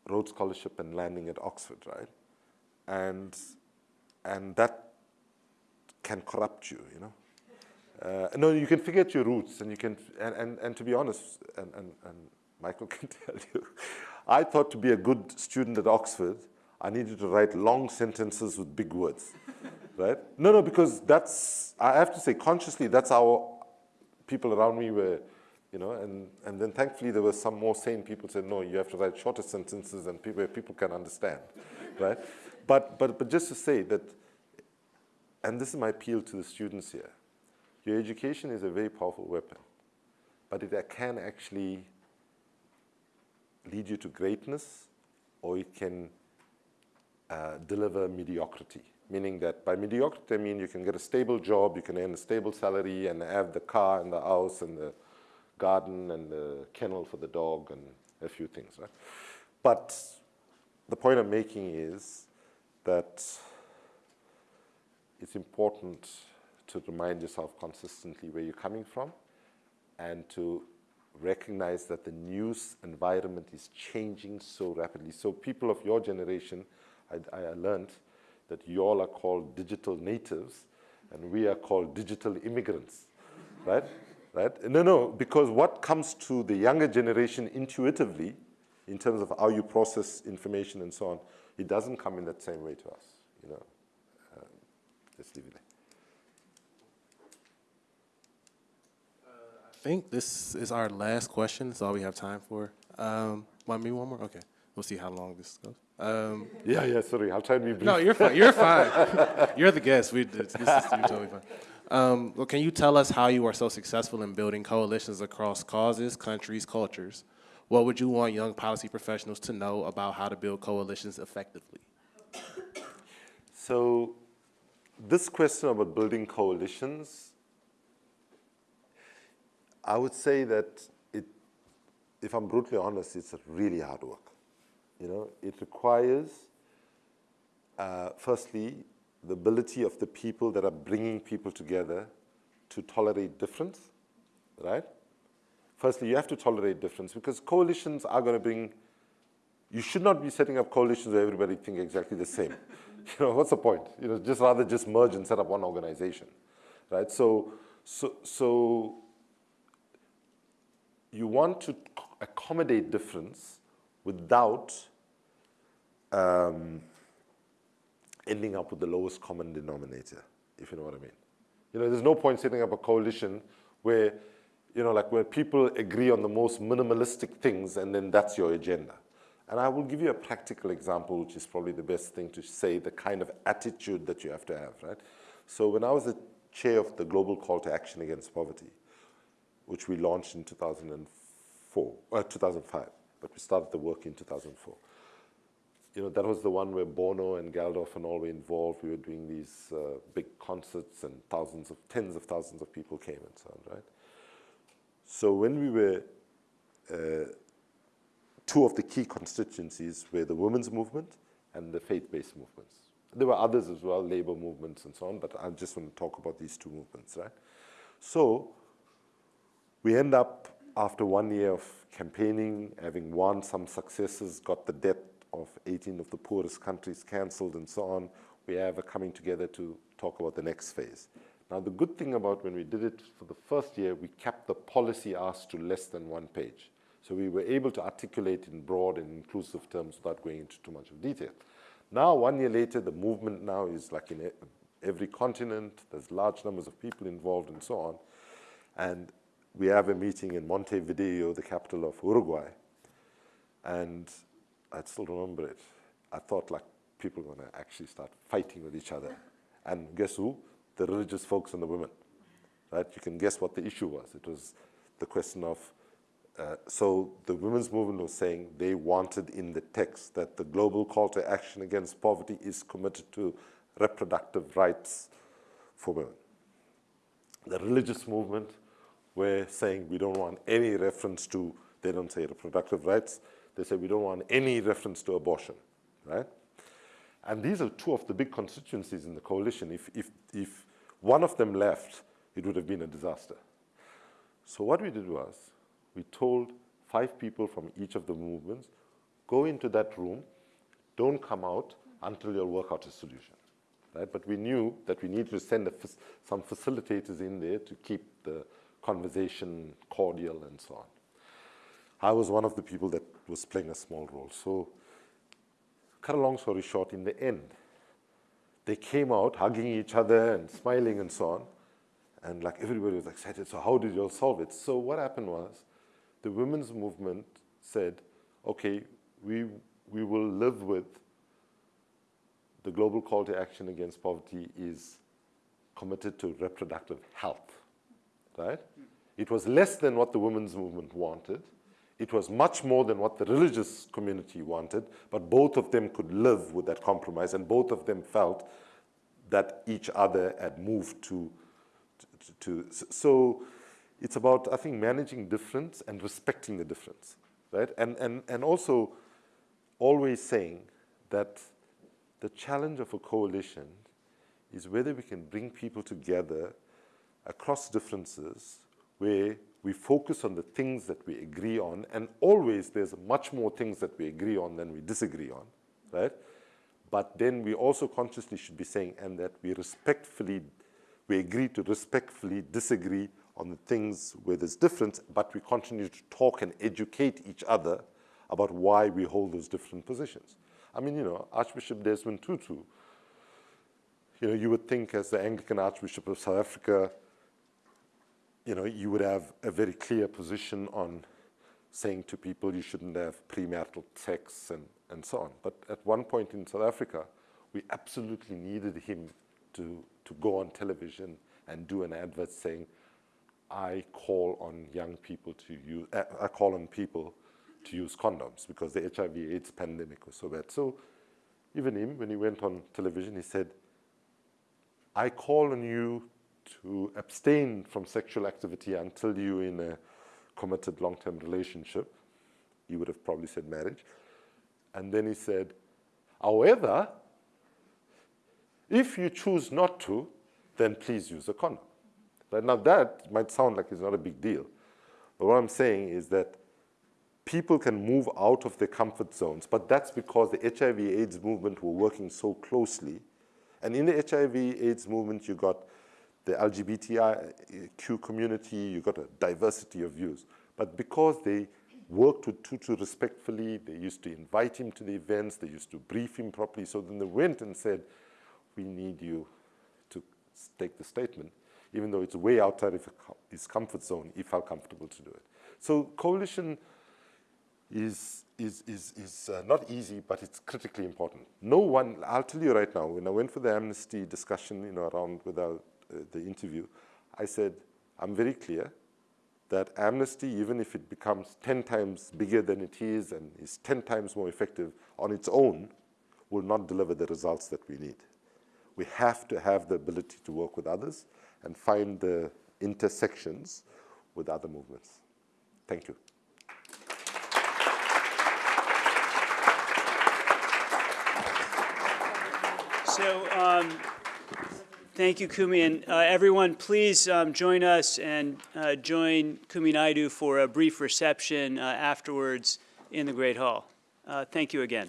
Rhodes Scholarship and landing at Oxford, right? And, and that can corrupt you, you know? Uh, no, you can forget your roots, and you can, and, and, and to be honest, and, and, and Michael [LAUGHS] can tell you, I thought to be a good student at Oxford, I needed to write long sentences with big words [LAUGHS] right? No, no, because that's, I have to say, consciously, that's how people around me were, you know, and, and then thankfully there were some more sane people said, no, you have to write shorter sentences and people, where people can understand, [LAUGHS] right? But, but, but just to say that, and this is my appeal to the students here, your education is a very powerful weapon, but it can actually lead you to greatness or it can uh, deliver mediocrity meaning that by mediocrity, I mean you can get a stable job, you can earn a stable salary and have the car and the house and the garden and the kennel for the dog and a few things, right? But the point I'm making is that it's important to remind yourself consistently where you're coming from and to recognize that the news environment is changing so rapidly. So people of your generation, I, I learned, that you all are called digital natives and we are called digital immigrants, right? Right? No, no, because what comes to the younger generation intuitively in terms of how you process information and so on, it doesn't come in that same way to us, you know. Uh, let's leave it there. I think this is our last question. That's all we have time for. Um, want me one more? Okay. We'll see how long this goes. Um, yeah, yeah, sorry. I'll try to be brief. No, you're fine. You're fine. [LAUGHS] you're the guest. We, this, this is you're totally fine. Um, well, can you tell us how you are so successful in building coalitions across causes, countries, cultures? What would you want young policy professionals to know about how to build coalitions effectively? So this question about building coalitions, I would say that it, if I'm brutally honest, it's really hard work. You know, it requires, uh, firstly, the ability of the people that are bringing people together to tolerate difference, right? Firstly, you have to tolerate difference because coalitions are going to bring, you should not be setting up coalitions where everybody think exactly the same. [LAUGHS] you know, what's the point? You know, just rather just merge and set up one organization, right? So, so, so you want to accommodate difference without um, ending up with the lowest common denominator, if you know what I mean. You know, there's no point setting up a coalition where, you know, like where people agree on the most minimalistic things and then that's your agenda. And I will give you a practical example, which is probably the best thing to say, the kind of attitude that you have to have, right? So when I was the chair of the Global Call to Action Against Poverty, which we launched in 2004, uh, 2005, but we started the work in 2004. You know, that was the one where Bono and Geldof and all were involved. We were doing these uh, big concerts and thousands of, tens of thousands of people came and so on, right? So when we were, uh, two of the key constituencies were the women's movement and the faith-based movements. There were others as well, labor movements and so on, but I just want to talk about these two movements, right? So we end up, after one year of campaigning, having won some successes, got the debt of 18 of the poorest countries cancelled and so on, we have a coming together to talk about the next phase. Now, the good thing about when we did it for the first year, we kept the policy ask to less than one page. So we were able to articulate in broad and inclusive terms without going into too much of detail. Now, one year later, the movement now is like in every continent, there's large numbers of people involved and so on. And we have a meeting in Montevideo, the capital of Uruguay. And I still remember it. I thought like people were going to actually start fighting with each other. And guess who? The religious folks and the women. Right? You can guess what the issue was. It was the question of uh, so the women's movement was saying they wanted in the text that the global call to action against poverty is committed to reproductive rights for women. The religious movement were saying we don't want any reference to, they don't say reproductive rights, they say we don't want any reference to abortion, right? And these are two of the big constituencies in the coalition. If, if, if one of them left, it would have been a disaster. So what we did was, we told five people from each of the movements, go into that room, don't come out until you'll work out a solution. Right? But we knew that we needed to send some facilitators in there to keep the conversation cordial and so on. I was one of the people that was playing a small role. So, cut a long story short, in the end, they came out hugging each other and smiling and so on. And like everybody was excited. So how did you all solve it? So what happened was the women's movement said, okay, we, we will live with the global call to action against poverty is committed to reproductive health, right? Hmm. It was less than what the women's movement wanted. It was much more than what the religious community wanted, but both of them could live with that compromise, and both of them felt that each other had moved to, to, to so it's about, I think, managing difference and respecting the difference, right? And, and, and also always saying that the challenge of a coalition is whether we can bring people together across differences where we focus on the things that we agree on, and always there's much more things that we agree on than we disagree on, right? But then we also consciously should be saying, and that we respectfully, we agree to respectfully disagree on the things where there's difference, but we continue to talk and educate each other about why we hold those different positions. I mean, you know, Archbishop Desmond Tutu, you know, you would think as the Anglican Archbishop of South Africa, you know, you would have a very clear position on saying to people you shouldn't have premarital sex and, and so on. But at one point in South Africa, we absolutely needed him to, to go on television and do an advert saying, I call on young people to use, uh, I call on people to use condoms because the HIV AIDS pandemic was so bad. So even him, when he went on television, he said, I call on you to abstain from sexual activity until you're in a committed long-term relationship. He would have probably said marriage. And then he said, however, if you choose not to, then please use a condom. Right? Now that might sound like it's not a big deal. But what I'm saying is that people can move out of their comfort zones, but that's because the HIV AIDS movement were working so closely. And in the HIV AIDS movement, you got the LGBTIQ community, you've got a diversity of views. But because they worked with Tutu respectfully, they used to invite him to the events, they used to brief him properly, so then they went and said, we need you to take the statement even though it's way outside of his comfort zone, he felt comfortable to do it. So coalition is, is, is, is uh, not easy, but it's critically important. No one, I'll tell you right now, when I went for the amnesty discussion, you know, around without uh, the interview, I said, I'm very clear that amnesty, even if it becomes 10 times bigger than it is and is 10 times more effective on its own, will not deliver the results that we need. We have to have the ability to work with others and find the intersections with other movements. Thank you. So, um, thank you, Kumi, and uh, everyone, please um, join us and uh, join Kumi Naidoo for a brief reception uh, afterwards in the Great Hall. Uh, Thank you again.